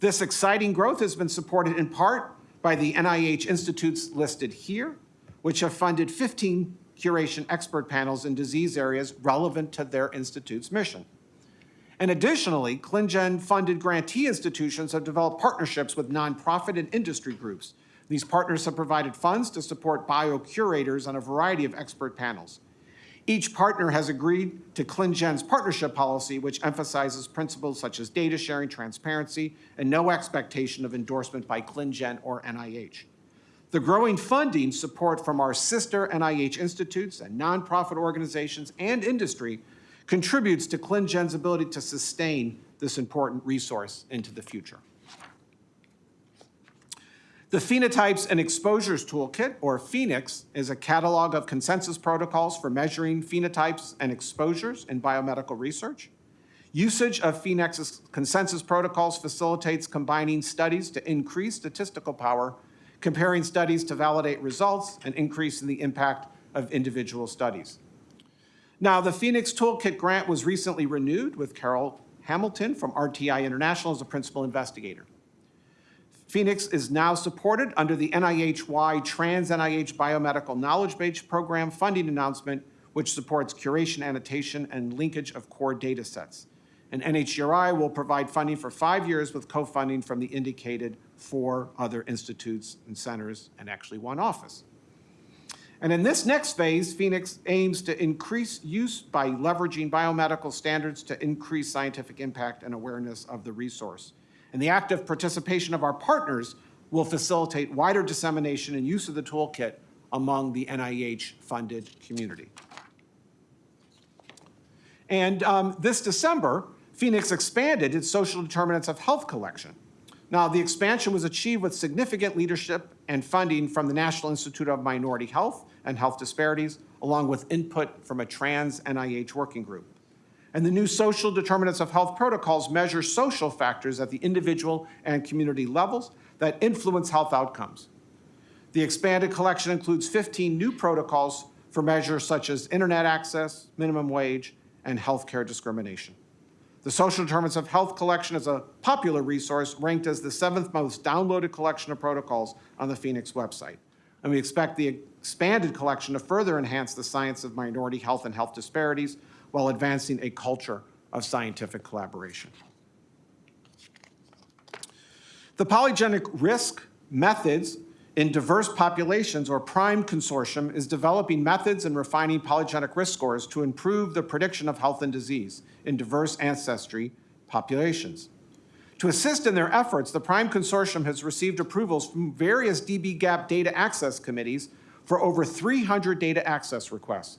This exciting growth has been supported in part by the NIH institutes listed here, which have funded 15 curation expert panels in disease areas relevant to their institute's mission. And additionally, ClinGen-funded grantee institutions have developed partnerships with nonprofit and industry groups. These partners have provided funds to support biocurators on a variety of expert panels. Each partner has agreed to ClinGen's partnership policy, which emphasizes principles such as data sharing, transparency, and no expectation of endorsement by ClinGen or NIH. The growing funding support from our sister NIH institutes and nonprofit organizations and industry contributes to ClinGen's ability to sustain this important resource into the future. The Phenotypes and Exposures Toolkit, or PhenX, is a catalog of consensus protocols for measuring phenotypes and exposures in biomedical research. Usage of PhenX's consensus protocols facilitates combining studies to increase statistical power, comparing studies to validate results, and increasing the impact of individual studies. Now, the PhenX Toolkit grant was recently renewed with Carol Hamilton from RTI International as a principal investigator. PhenX is now supported under the NIH-wide Trans-NIH Biomedical Knowledge Base Program funding announcement, which supports curation, annotation, and linkage of core data sets. And NHGRI will provide funding for five years with co-funding from the indicated four other institutes and centers, and actually one office. And in this next phase, PhenX aims to increase use by leveraging biomedical standards to increase scientific impact and awareness of the resource. And the active participation of our partners will facilitate wider dissemination and use of the toolkit among the NIH-funded community. And um, this December, PhenX expanded its social determinants of health collection. Now, the expansion was achieved with significant leadership and funding from the National Institute of Minority Health and Health Disparities, along with input from a trans NIH working group. And the new social determinants of health protocols measure social factors at the individual and community levels that influence health outcomes. The expanded collection includes 15 new protocols for measures such as internet access, minimum wage, and healthcare discrimination. The Social Determinants of Health collection is a popular resource ranked as the seventh most downloaded collection of protocols on the PhenX website. And we expect the expanded collection to further enhance the science of minority health and health disparities while advancing a culture of scientific collaboration. The polygenic risk methods in diverse populations, or PRIME consortium, is developing methods and refining polygenic risk scores to improve the prediction of health and disease in diverse ancestry populations. To assist in their efforts, the PRIME consortium has received approvals from various dbGaP data access committees for over 300 data access requests.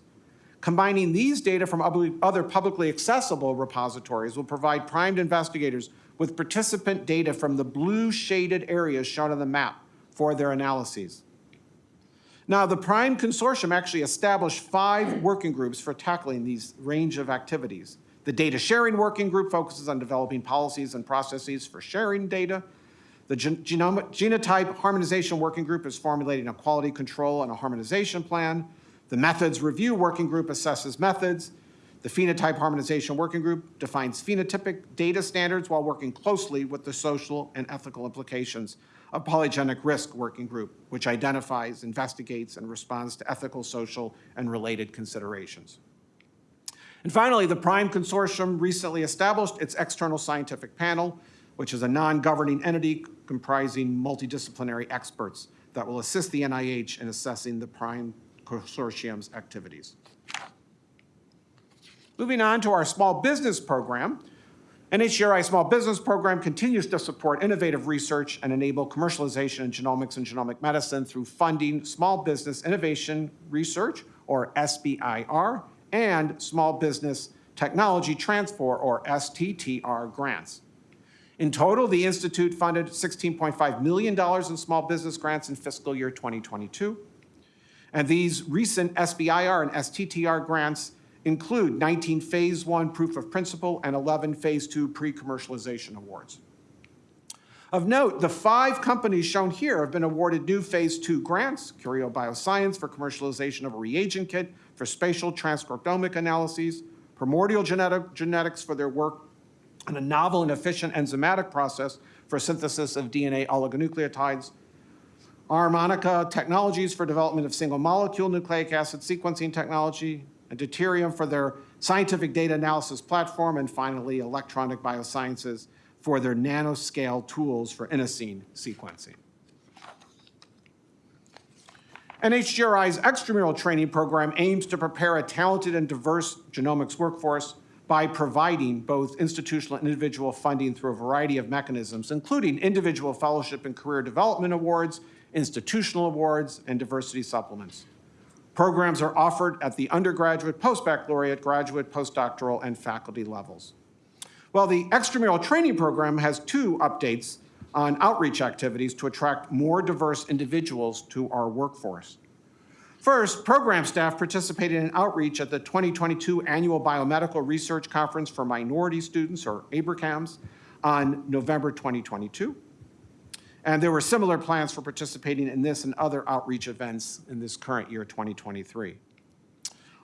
Combining these data from other publicly accessible repositories will provide primed investigators with participant data from the blue shaded areas shown on the map for their analyses. Now, the PRIME Consortium actually established five working groups for tackling these range of activities. The Data Sharing Working Group focuses on developing policies and processes for sharing data. The Gen Genotype Harmonization Working Group is formulating a quality control and a harmonization plan. The Methods Review Working Group assesses methods. The Phenotype Harmonization Working Group defines phenotypic data standards while working closely with the social and ethical implications a polygenic risk working group, which identifies, investigates, and responds to ethical, social, and related considerations. And finally, the PRIME Consortium recently established its external scientific panel, which is a non-governing entity comprising multidisciplinary experts that will assist the NIH in assessing the PRIME Consortium's activities. Moving on to our small business program, NHGRI Small Business Program continues to support innovative research and enable commercialization in genomics and genomic medicine through funding Small Business Innovation Research, or SBIR, and Small Business Technology Transfer, or STTR, grants. In total, the Institute funded $16.5 million in small business grants in fiscal year 2022. And these recent SBIR and STTR grants include 19 Phase 1 proof of principle and 11 Phase 2 pre-commercialization awards. Of note, the five companies shown here have been awarded new Phase 2 grants, Curio Bioscience for commercialization of a reagent kit for spatial transcriptomic analyses, Primordial Genetic- Genetics for their work on a novel and efficient enzymatic process for synthesis of DNA oligonucleotides, Armonica Technologies for development of single molecule nucleic acid sequencing technology, and Deuterium for their scientific data analysis platform, and finally, Electronic Biosciences for their nanoscale tools for inosine sequencing. NHGRI's extramural training program aims to prepare a talented and diverse genomics workforce by providing both institutional and individual funding through a variety of mechanisms, including individual fellowship and career development awards, institutional awards, and diversity supplements. Programs are offered at the undergraduate, post-baccalaureate, graduate, postdoctoral, and faculty levels. Well, the extramural training program has two updates on outreach activities to attract more diverse individuals to our workforce. First, program staff participated in outreach at the 2022 Annual Biomedical Research Conference for Minority Students, or ABRCMS, on November 2022. And there were similar plans for participating in this and other outreach events in this current year, 2023.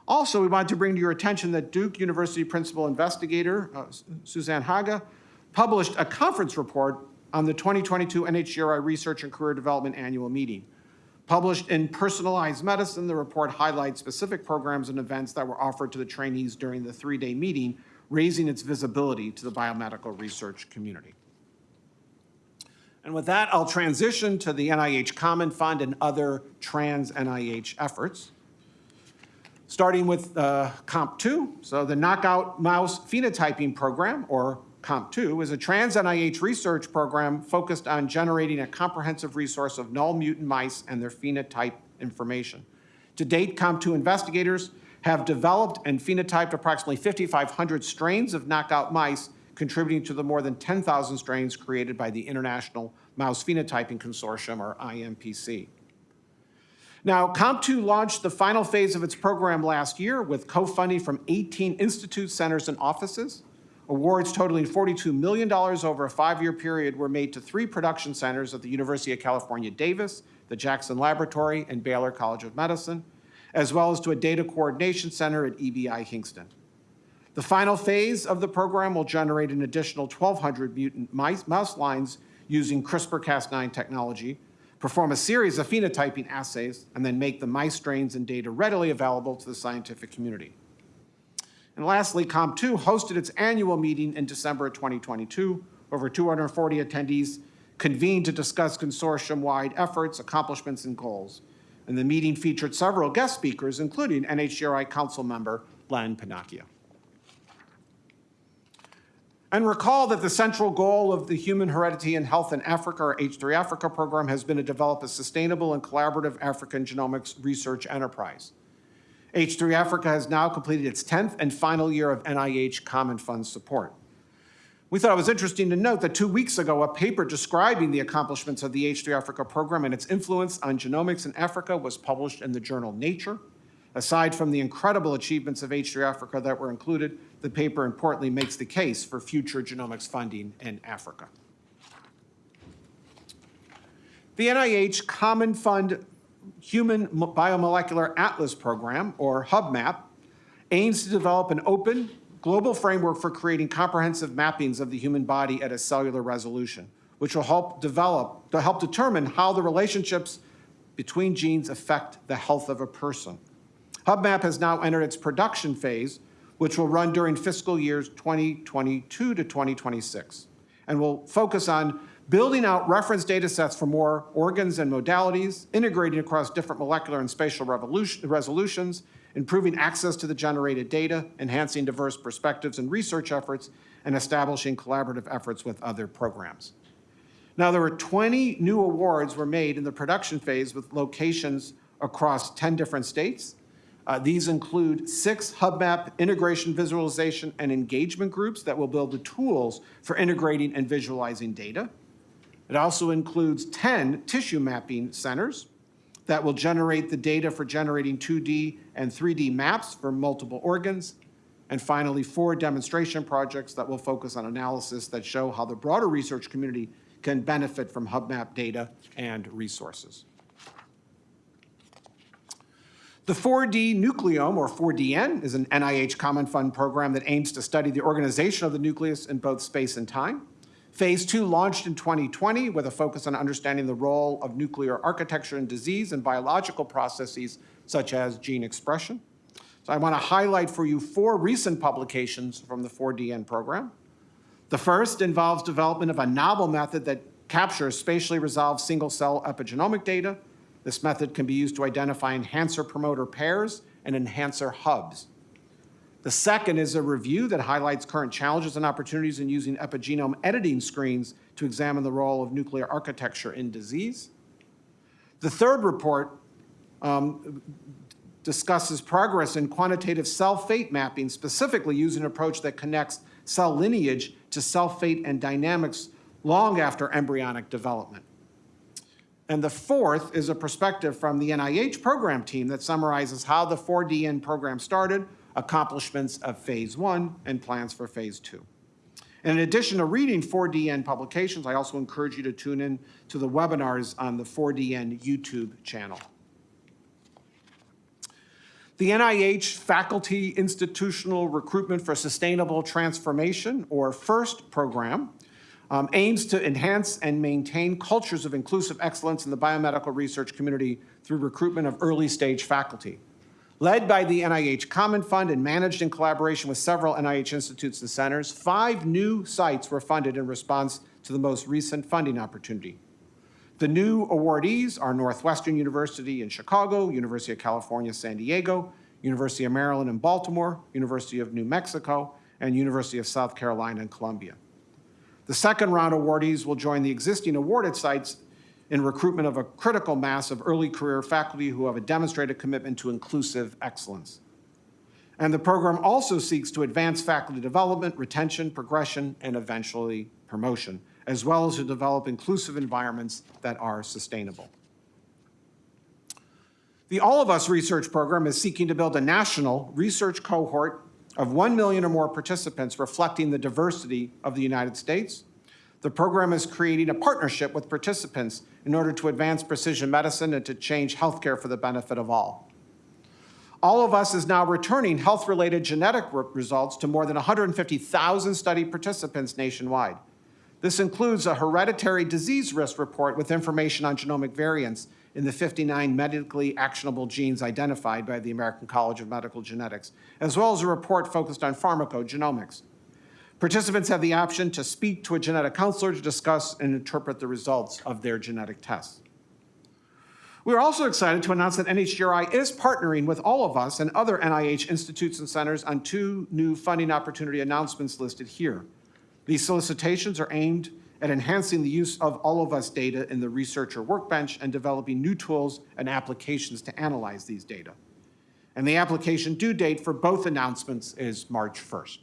Also, we want to bring to your attention that Duke University principal investigator uh, Susanne Haga published a conference report on the 2022 NHGRI Research and Career Development Annual Meeting. Published in Personalized Medicine, the report highlights specific programs and events that were offered to the trainees during the three-day meeting, raising its visibility to the biomedical research community. And with that, I'll transition to the NIH Common Fund and other trans NIH efforts starting with uh, KOMP2. So the Knockout Mouse Phenotyping Program, or KOMP2, is a trans NIH research program focused on generating a comprehensive resource of null mutant mice and their phenotype information. To date, KOMP2 investigators have developed and phenotyped approximately 5,500 strains of knockout mice, contributing to the more than 10,000 strains created by the International Mouse Phenotyping Consortium, or IMPC. Now, KOMP2 launched the final phase of its program last year with co-funding from 18 institutes, centers, and offices. Awards totaling $42 million over a five-year period were made to three production centers at the University of California, Davis, the Jackson Laboratory, and Baylor College of Medicine, as well as to a data coordination center at EBI Hinxton. The final phase of the program will generate an additional 1,200 mutant mice, mouse lines using CRISPR-Cas9 technology, perform a series of phenotyping assays, and then make the mice strains and data readily available to the scientific community. And lastly, KOMP2 hosted its annual meeting in December 2022. Over 240 attendees convened to discuss consortium-wide efforts, accomplishments, and goals. And the meeting featured several guest speakers, including NHGRI Council member Len Pennacchio. And recall that the central goal of the Human Heredity and Health in Africa, or H3 Africa program, has been to develop a sustainable and collaborative African genomics research enterprise. H3 Africa has now completed its 10th and final year of NIH Common Fund support. We thought it was interesting to note that two weeks ago, a paper describing the accomplishments of the H3 Africa program and its influence on genomics in Africa was published in the journal Nature. Aside from the incredible achievements of H3 Africa that were included, the paper importantly makes the case for future genomics funding in Africa. The NIH Common Fund Human Biomolecular Atlas Program, or HuBMAP, aims to develop an open, global framework for creating comprehensive mappings of the human body at a cellular resolution, which will help develop, to help determine how the relationships between genes affect the health of a person. HuBMAP has now entered its production phase, which will run during fiscal years 2022 to 2026, and will focus on building out reference data sets for more organs and modalities, integrating across different molecular and spatial resolutions, improving access to the generated data, enhancing diverse perspectives and research efforts, and establishing collaborative efforts with other programs. Now, there were 20 new awards were made in the production phase with locations across 10 different states, uh, these include six HuBMAP integration, visualization, and engagement groups that will build the tools for integrating and visualizing data. It also includes 10 tissue mapping centers, that will generate the data for generating 2D and 3D maps for multiple organs. And finally, four demonstration projects that will focus on analysis that show how the broader research community can benefit from HubMap data and resources. The 4D Nucleome, or 4DN, is an NIH Common Fund program that aims to study the organization of the nucleus in both space and time. Phase two launched in 2020 with a focus on understanding the role of nuclear architecture in disease and biological processes such as gene expression. So I want to highlight for you four recent publications from the 4DN program. The first involves development of a novel method that captures spatially resolved single-cell epigenomic data. This method can be used to identify enhancer-promoter pairs and enhancer hubs. The second is a review that highlights current challenges and opportunities in using epigenome editing screens to examine the role of nuclear architecture in disease. The third report um, discusses progress in quantitative cell fate mapping, specifically using an approach that connects cell lineage to cell fate and dynamics long after embryonic development. And the fourth is a perspective from the NIH program team that summarizes how the 4DN program started, accomplishments of phase one, and plans for phase two. And in addition to reading 4DN publications, I also encourage you to tune in to the webinars on the 4DN YouTube channel. The NIH Faculty Institutional Recruitment for Sustainable Transformation, or FIRST program, um, aims to enhance and maintain cultures of inclusive excellence in the biomedical research community through recruitment of early-stage faculty. Led by the NIH Common Fund and managed in collaboration with several NIH institutes and centers, five new sites were funded in response to the most recent funding opportunity. The new awardees are Northwestern University in Chicago, University of California, San Diego, University of Maryland in Baltimore, University of New Mexico, and University of South Carolina in Columbia. The second round awardees will join the existing awarded sites in recruitment of a critical mass of early career faculty who have a demonstrated commitment to inclusive excellence. And the program also seeks to advance faculty development, retention, progression, and eventually promotion, as well as to develop inclusive environments that are sustainable. The All of Us research program is seeking to build a national research cohort of 1 million or more participants reflecting the diversity of the United States. The program is creating a partnership with participants in order to advance precision medicine and to change healthcare for the benefit of all. All of Us is now returning health-related genetic results to more than 150,000 study participants nationwide. This includes a hereditary disease risk report with information on genomic variants in the 59 medically actionable genes identified by the American College of Medical Genetics, as well as a report focused on pharmacogenomics. Participants have the option to speak to a genetic counselor to discuss and interpret the results of their genetic tests. We are also excited to announce that NHGRI is partnering with all of us and other NIH institutes and centers on two new funding opportunity announcements listed here. These solicitations are aimed at enhancing the use of all of us data in the researcher workbench and developing new tools and applications to analyze these data. And the application due date for both announcements is March 1st.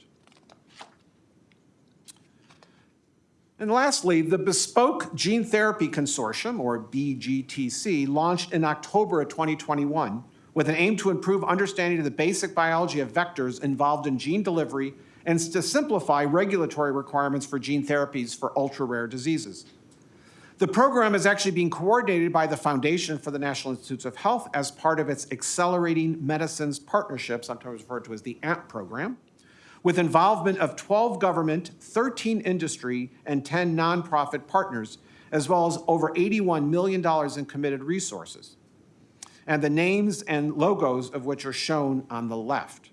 And lastly, the Bespoke Gene Therapy Consortium, or BGTC, launched in October of 2021 with an aim to improve understanding of the basic biology of vectors involved in gene delivery and to simplify regulatory requirements for gene therapies for ultra-rare diseases. The program is actually being coordinated by the Foundation for the National Institutes of Health as part of its Accelerating Medicines Partnership, sometimes referred to as the AMP program, with involvement of 12 government, 13 industry, and 10 nonprofit partners, as well as over $81 million in committed resources, and the names and logos of which are shown on the left.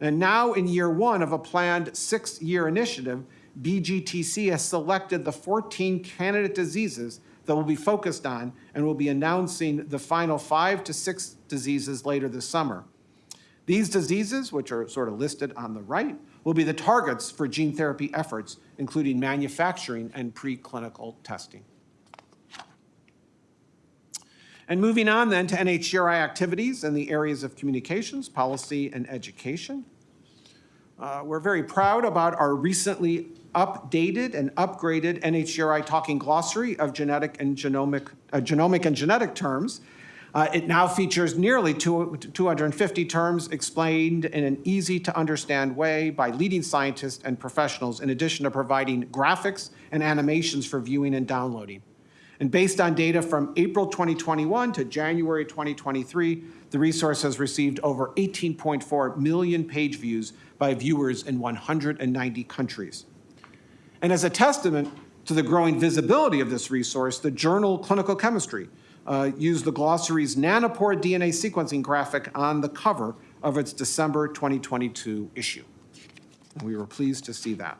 And now in year one of a planned six-year initiative, BGTC has selected the 14 candidate diseases that will be focused on and will be announcing the final five to six diseases later this summer. These diseases, which are sort of listed on the right, will be the targets for gene therapy efforts, including manufacturing and preclinical testing. And moving on then to NHGRI activities in the areas of communications, policy, and education. Uh, we're very proud about our recently updated and upgraded NHGRI Talking Glossary of genetic and genomic, uh, genomic and genetic terms Uh, It now features nearly two- 250 terms explained in an easy-to-understand way by leading scientists and professionals, in addition to providing graphics and animations for viewing and downloading. And based on data from April 2021 to January 2023, the resource has received over 18.4 million page views by viewers in 190 countries. And as a testament to the growing visibility of this resource, the journal Clinical Chemistry uh, used the glossary's nanopore DNA sequencing graphic on the cover of its December 2022 issue. And we were pleased to see that.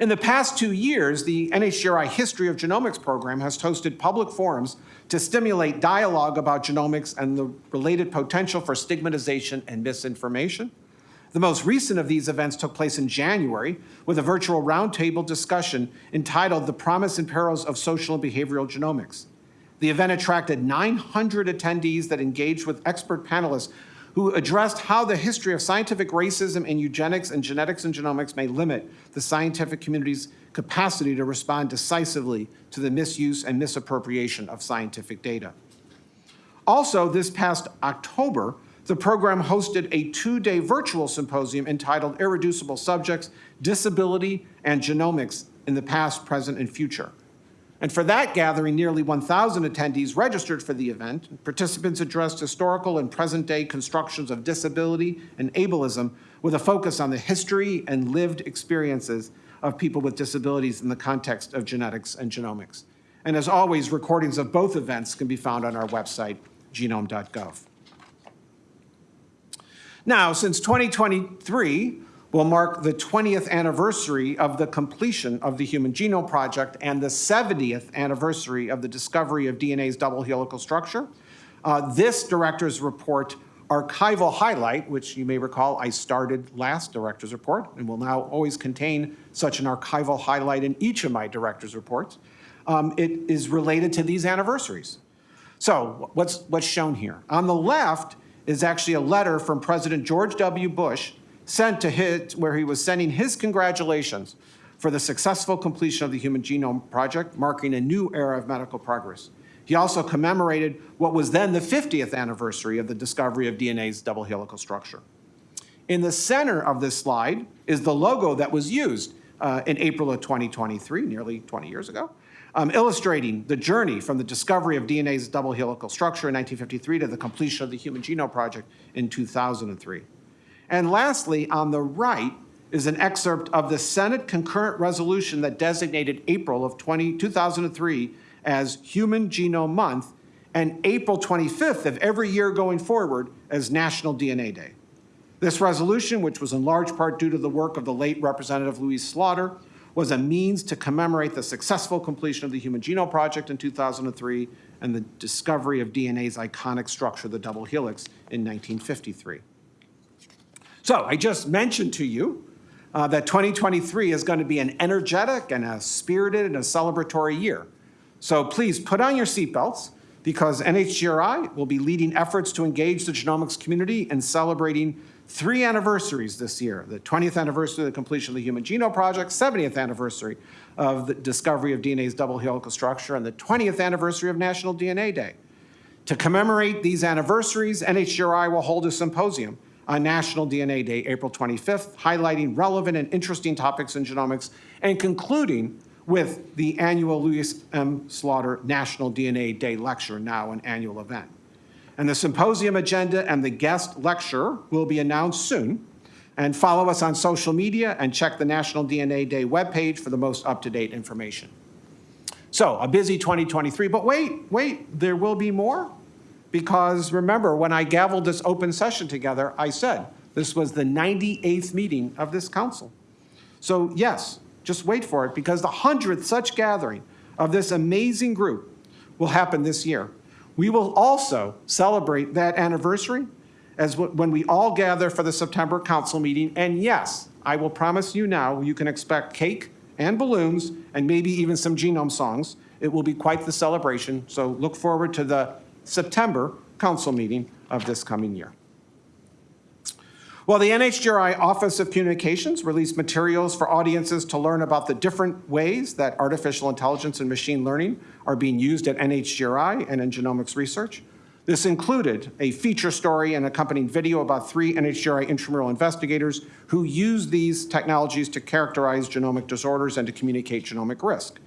In the past two years, the NHGRI History of Genomics program has hosted public forums to stimulate dialogue about genomics and the related potential for stigmatization and misinformation. The most recent of these events took place in January with a virtual roundtable discussion entitled The Promise and Perils of Social and Behavioral Genomics. The event attracted 900 attendees that engaged with expert panelists who addressed how the history of scientific racism in eugenics and genetics and genomics may limit the scientific community's capacity to respond decisively to the misuse and misappropriation of scientific data. Also, this past October, the program hosted a two-day virtual symposium entitled Irreducible Subjects, Disability, and Genomics in the Past, Present, and Future. And for that gathering, nearly 1,000 attendees registered for the event. Participants addressed historical and present-day constructions of disability and ableism with a focus on the history and lived experiences of people with disabilities in the context of genetics and genomics. And as always, recordings of both events can be found on our website, genome.gov. Now, since 2023 will mark the 20th anniversary of the completion of the Human Genome Project and the 70th anniversary of the discovery of DNA's double helical structure, uh, this director's report archival highlight, which you may recall I started last director's report and will now always contain such an archival highlight in each of my director's reports, um, it is related to these anniversaries. So what's, what's shown here? On the left is actually a letter from President George W. Bush sent to where he was sending his congratulations for the successful completion of the Human Genome Project, marking a new era of medical progress. He also commemorated what was then the 50th anniversary of the discovery of DNA's double helical structure. In the center of this slide is the logo that was used uh, in April of 2023, nearly 20 years ago, um, illustrating the journey from the discovery of DNA's double helical structure in 1953 to the completion of the Human Genome Project in 2003. And lastly, on the right is an excerpt of the Senate concurrent resolution that designated April of 20, 2003 as Human Genome Month and April 25th of every year going forward as National DNA Day. This resolution, which was in large part due to the work of the late Representative Louise Slaughter, was a means to commemorate the successful completion of the Human Genome Project in 2003 and the discovery of DNA's iconic structure, the double helix, in 1953. So I just mentioned to you uh, that 2023 is going to be an energetic and a spirited and a celebratory year. So please put on your seatbelts because NHGRI will be leading efforts to engage the genomics community in celebrating three anniversaries this year, the 20th anniversary of the completion of the Human Genome Project, 70th anniversary of the discovery of DNA's double helical structure, and the 20th anniversary of National DNA Day. To commemorate these anniversaries, NHGRI will hold a symposium on National DNA Day, April 25th, highlighting relevant and interesting topics in genomics and concluding with the annual Louise M. Slaughter National DNA Day Lecture, now an annual event. And the symposium agenda and the guest lecture will be announced soon. And follow us on social media and check the National DNA Day webpage for the most up-to-date information. So a busy 2023, but wait, wait, there will be more. Because remember, when I gavelled this open session together, I said this was the 98th meeting of this council. So yes, just wait for it because the 100th such gathering of this amazing group will happen this year. We will also celebrate that anniversary as when we all gather for the September council meeting. And yes, I will promise you now, you can expect cake and balloons and maybe even some genome songs. It will be quite the celebration. So look forward to the September council meeting of this coming year. Well, the NHGRI Office of Communications released materials for audiences to learn about the different ways that artificial intelligence and machine learning are being used at NHGRI and in genomics research. This included a feature story and accompanying video about three NHGRI intramural investigators who use these technologies to characterize genomic disorders and to communicate genomic risk.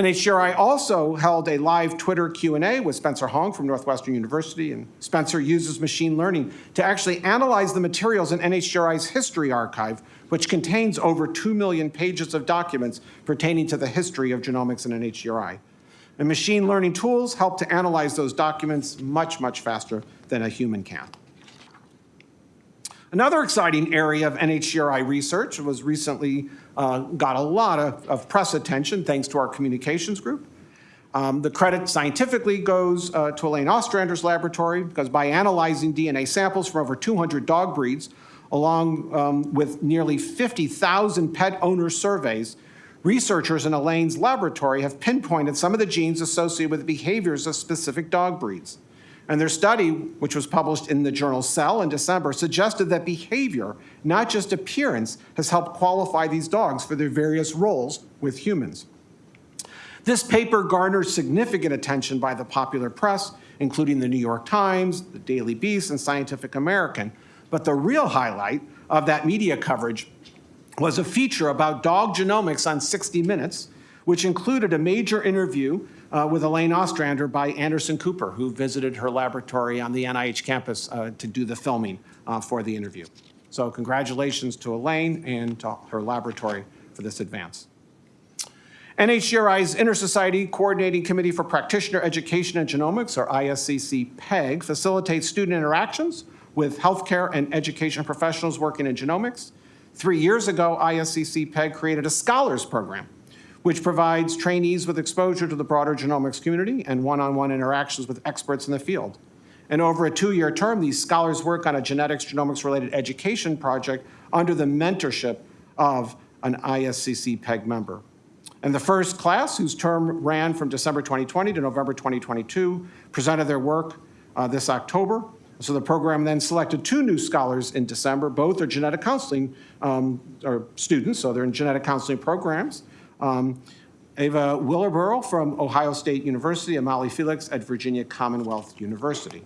NHGRI also held a live Twitter Q&A with Spencer Hong from Northwestern University, and Spencer uses machine learning to actually analyze the materials in NHGRI's History Archive, which contains over 2 million pages of documents pertaining to the history of genomics in NHGRI. And machine learning tools help to analyze those documents much, much faster than a human can. Another exciting area of NHGRI research was recently uh, got a lot of, of, press attention thanks to our communications group. Um, the credit scientifically goes uh, to Elaine Ostrander's laboratory because by analyzing DNA samples from over 200 dog breeds, along um, with nearly 50,000 pet owner surveys, researchers in Elaine's laboratory have pinpointed some of the genes associated with behaviors of specific dog breeds. And their study, which was published in the journal Cell in December, suggested that behavior, not just appearance, has helped qualify these dogs for their various roles with humans. This paper garnered significant attention by the popular press, including the New York Times, the Daily Beast, and Scientific American. But the real highlight of that media coverage was a feature about dog genomics on 60 Minutes, which included a major interview uh, with Elaine Ostrander by Anderson Cooper, who visited her laboratory on the NIH campus uh, to do the filming uh, for the interview. So congratulations to Elaine and to her laboratory for this advance. NHGRI's Intersociety Coordinating Committee for Practitioner Education and Genomics, or ISCC PEG, facilitates student interactions with healthcare and education professionals working in genomics. Three years ago, ISCC PEG created a scholars program which provides trainees with exposure to the broader genomics community and one-on-one -on -one interactions with experts in the field. And over a two-year term, these scholars work on a genetics genomics-related education project under the mentorship of an ISCC PEG member. And the first class, whose term ran from December 2020 to November 2022, presented their work uh, this October. So the program then selected two new scholars in December. Both are genetic counseling um, students, so they're in genetic counseling programs. Um, Ava Willarborough from Ohio State University and Felix at Virginia Commonwealth University.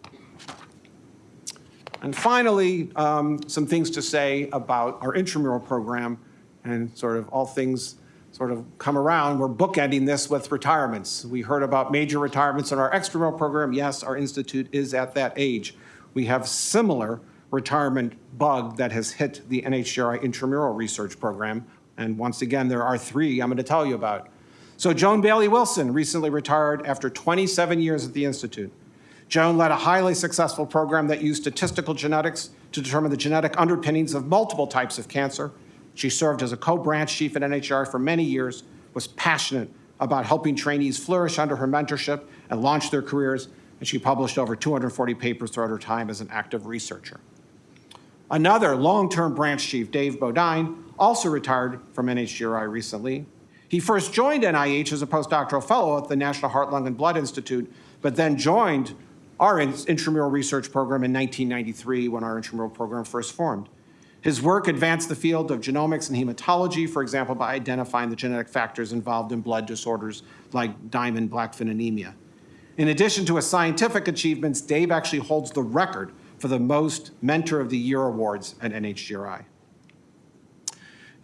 And finally, um, some things to say about our intramural program and sort of all things sort of come around. We're bookending this with retirements. We heard about major retirements in our extramural program. Yes, our institute is at that age. We have similar retirement bug that has hit the NHGRI intramural research program and once again, there are three I'm going to tell you about. So Joan Bailey Wilson recently retired after 27 years at the Institute. Joan led a highly successful program that used statistical genetics to determine the genetic underpinnings of multiple types of cancer. She served as a co-branch chief at NHR for many years, was passionate about helping trainees flourish under her mentorship and launch their careers, and she published over 240 papers throughout her time as an active researcher. Another long-term branch chief, Dave Bodine, also retired from NHGRI recently. He first joined NIH as a postdoctoral fellow at the National Heart, Lung, and Blood Institute, but then joined our intramural research program in 1993 when our intramural program first formed. His work advanced the field of genomics and hematology, for example, by identifying the genetic factors involved in blood disorders like Diamond-Blackfan anemia. In addition to his scientific achievements, Dave actually holds the record for the most Mentor of the Year awards at NHGRI.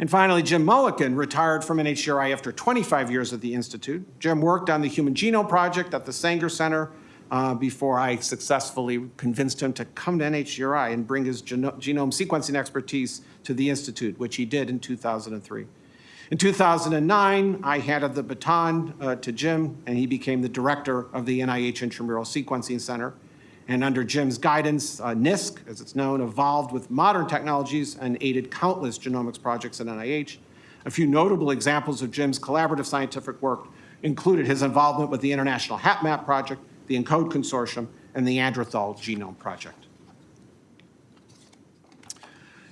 And finally, Jim Mullikin retired from NHGRI after 25 years at the Institute. Jim worked on the Human Genome Project at the Sanger Center uh, before I successfully convinced him to come to NHGRI and bring his geno genome sequencing expertise to the Institute, which he did in 2003. In 2009, I handed the baton uh, to Jim, and he became the director of the NIH Intramural Sequencing Center. And under Jim's guidance, uh, NISC, as it's known, evolved with modern technologies and aided countless genomics projects at NIH. A few notable examples of Jim's collaborative scientific work included his involvement with the International HapMap Project, the ENCODE Consortium, and the Neanderthal Genome Project.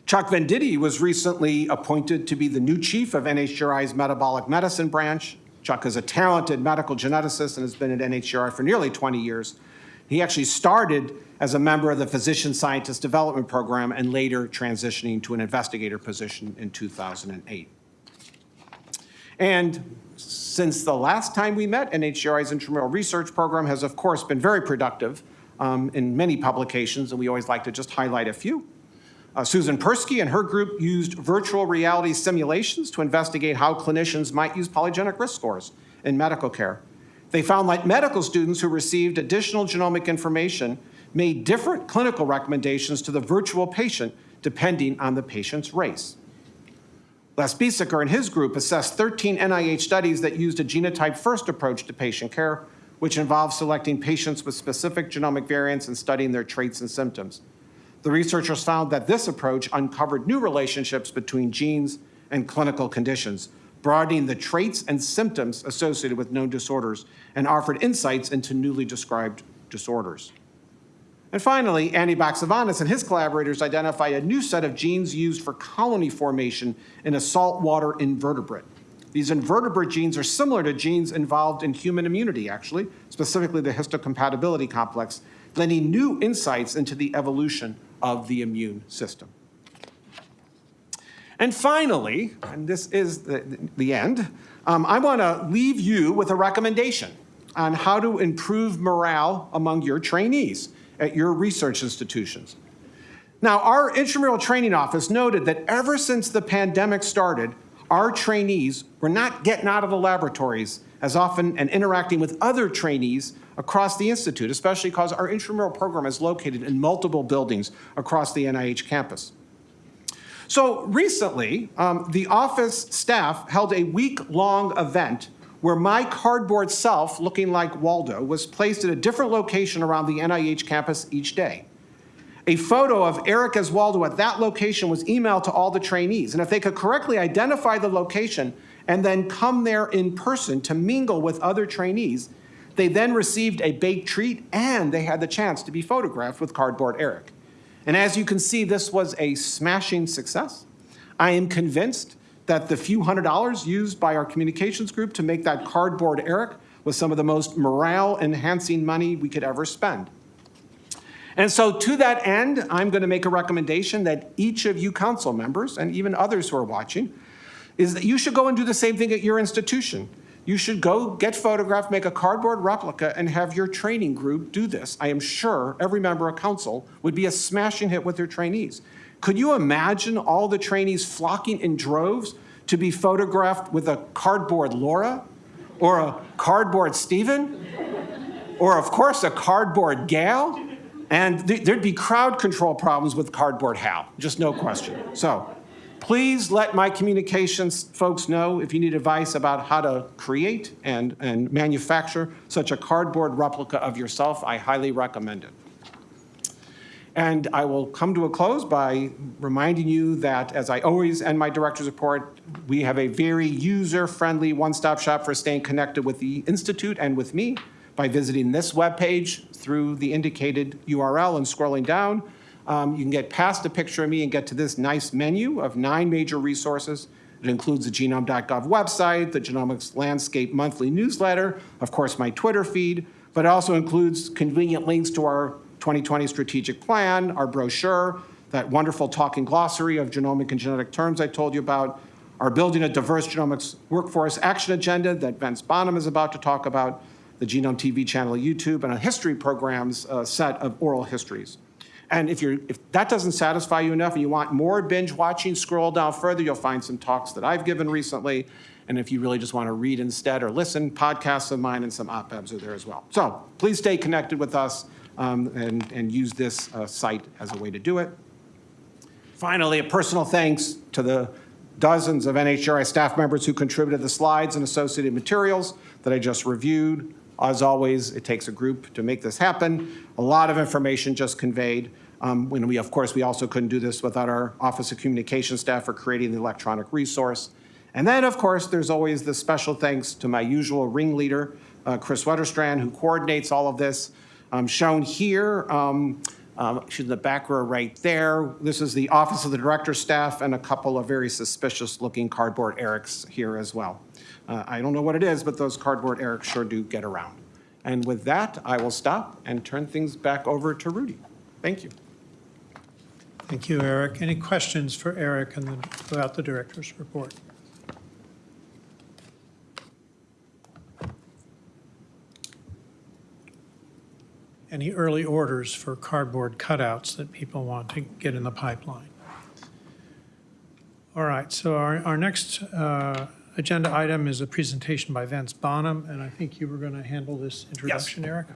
Chuck Venditti was recently appointed to be the new chief of NHGRI's metabolic medicine branch. Chuck is a talented medical geneticist and has been at NHGRI for nearly 20 years. He actually started as a member of the Physician Scientist Development Program and later transitioning to an investigator position in 2008. And since the last time we met, NHGRI's intramural research program has, of course, been very productive um, in many publications, and we always like to just highlight a few. Uh, Susan Persky and her group used virtual reality simulations to investigate how clinicians might use polygenic risk scores in medical care. They found that medical students who received additional genomic information made different clinical recommendations to the virtual patient depending on the patient's race. Les Biesecker and his group assessed 13 NIH studies that used a genotype-first approach to patient care, which involved selecting patients with specific genomic variants and studying their traits and symptoms. The researchers found that this approach uncovered new relationships between genes and clinical conditions, broadening the traits and symptoms associated with known disorders, and offered insights into newly described disorders. And finally, Andy Baxevanis and his collaborators identified a new set of genes used for colony formation in a saltwater invertebrate. These invertebrate genes are similar to genes involved in human immunity, actually, specifically the histocompatibility complex, lending new insights into the evolution of the immune system. And finally, and this is the, the end, um, I want to leave you with a recommendation on how to improve morale among your trainees at your research institutions. Now, our intramural training office noted that ever since the pandemic started, our trainees were not getting out of the laboratories as often and interacting with other trainees across the Institute, especially because our intramural program is located in multiple buildings across the NIH campus. So recently, um, the office staff held a week-long event where my cardboard self, looking like Waldo, was placed at a different location around the NIH campus each day. A photo of Eric as Waldo at that location was emailed to all the trainees, and if they could correctly identify the location and then come there in person to mingle with other trainees, they then received a baked treat and they had the chance to be photographed with Cardboard Eric. And as you can see, this was a smashing success. I am convinced that the few hundred dollars used by our communications group to make that cardboard Eric was some of the most morale-enhancing money we could ever spend. And so to that end, I'm going to make a recommendation that each of you council members, and even others who are watching, is that you should go and do the same thing at your institution. You should go get photographed, make a cardboard replica, and have your training group do this. I am sure every member of council would be a smashing hit with their trainees. Could you imagine all the trainees flocking in droves to be photographed with a cardboard Laura or a cardboard Stephen or of course a cardboard Gail? And th there'd be crowd control problems with cardboard Hal, just no question. So please let my communications folks know if you need advice about how to create and, and manufacture such a cardboard replica of yourself. I highly recommend it. And I will come to a close by reminding you that, as I always end my director's report, we have a very user-friendly one-stop shop for staying connected with the Institute and with me by visiting this webpage through the indicated URL and scrolling down. Um, you can get past a picture of me and get to this nice menu of nine major resources. It includes the genome.gov website, the Genomics Landscape monthly newsletter, of course, my Twitter feed, but it also includes convenient links to our 2020 strategic plan, our brochure, that wonderful talking glossary of genomic and genetic terms I told you about, our Building a Diverse Genomics Workforce Action Agenda that Vince Bonham is about to talk about, the Genome TV channel YouTube, and a history program's uh, set of oral histories. And if, you're, if that doesn't satisfy you enough and you want more binge watching, scroll down further, you'll find some talks that I've given recently. And if you really just want to read instead or listen, podcasts of mine and some op-eds are there as well. So please stay connected with us um, and, and use this uh, site as a way to do it. Finally, a personal thanks to the dozens of NHGRI staff members who contributed the slides and associated materials that I just reviewed. As always, it takes a group to make this happen. A lot of information just conveyed. Um, when we, of course, we also couldn't do this without our Office of Communication staff for creating the electronic resource. And then, of course, there's always the special thanks to my usual ringleader, uh, Kris Wetterstrand, who coordinates all of this. Um, shown here, um, um, she's in the back row right there. This is the Office of the Director staff and a couple of very suspicious looking cardboard Erics here as well. Uh, I don't know what it is, but those cardboard Erics sure do get around. And with that, I will stop and turn things back over to Rudy. Thank you. Thank you, Eric. Any questions for Eric and the- about the director's report? Any early orders for cardboard cutouts that people want to get in the pipeline? All right, so our, our next uh, agenda item is a presentation by Vince Bonham, and I think you were going to handle this introduction, Eric?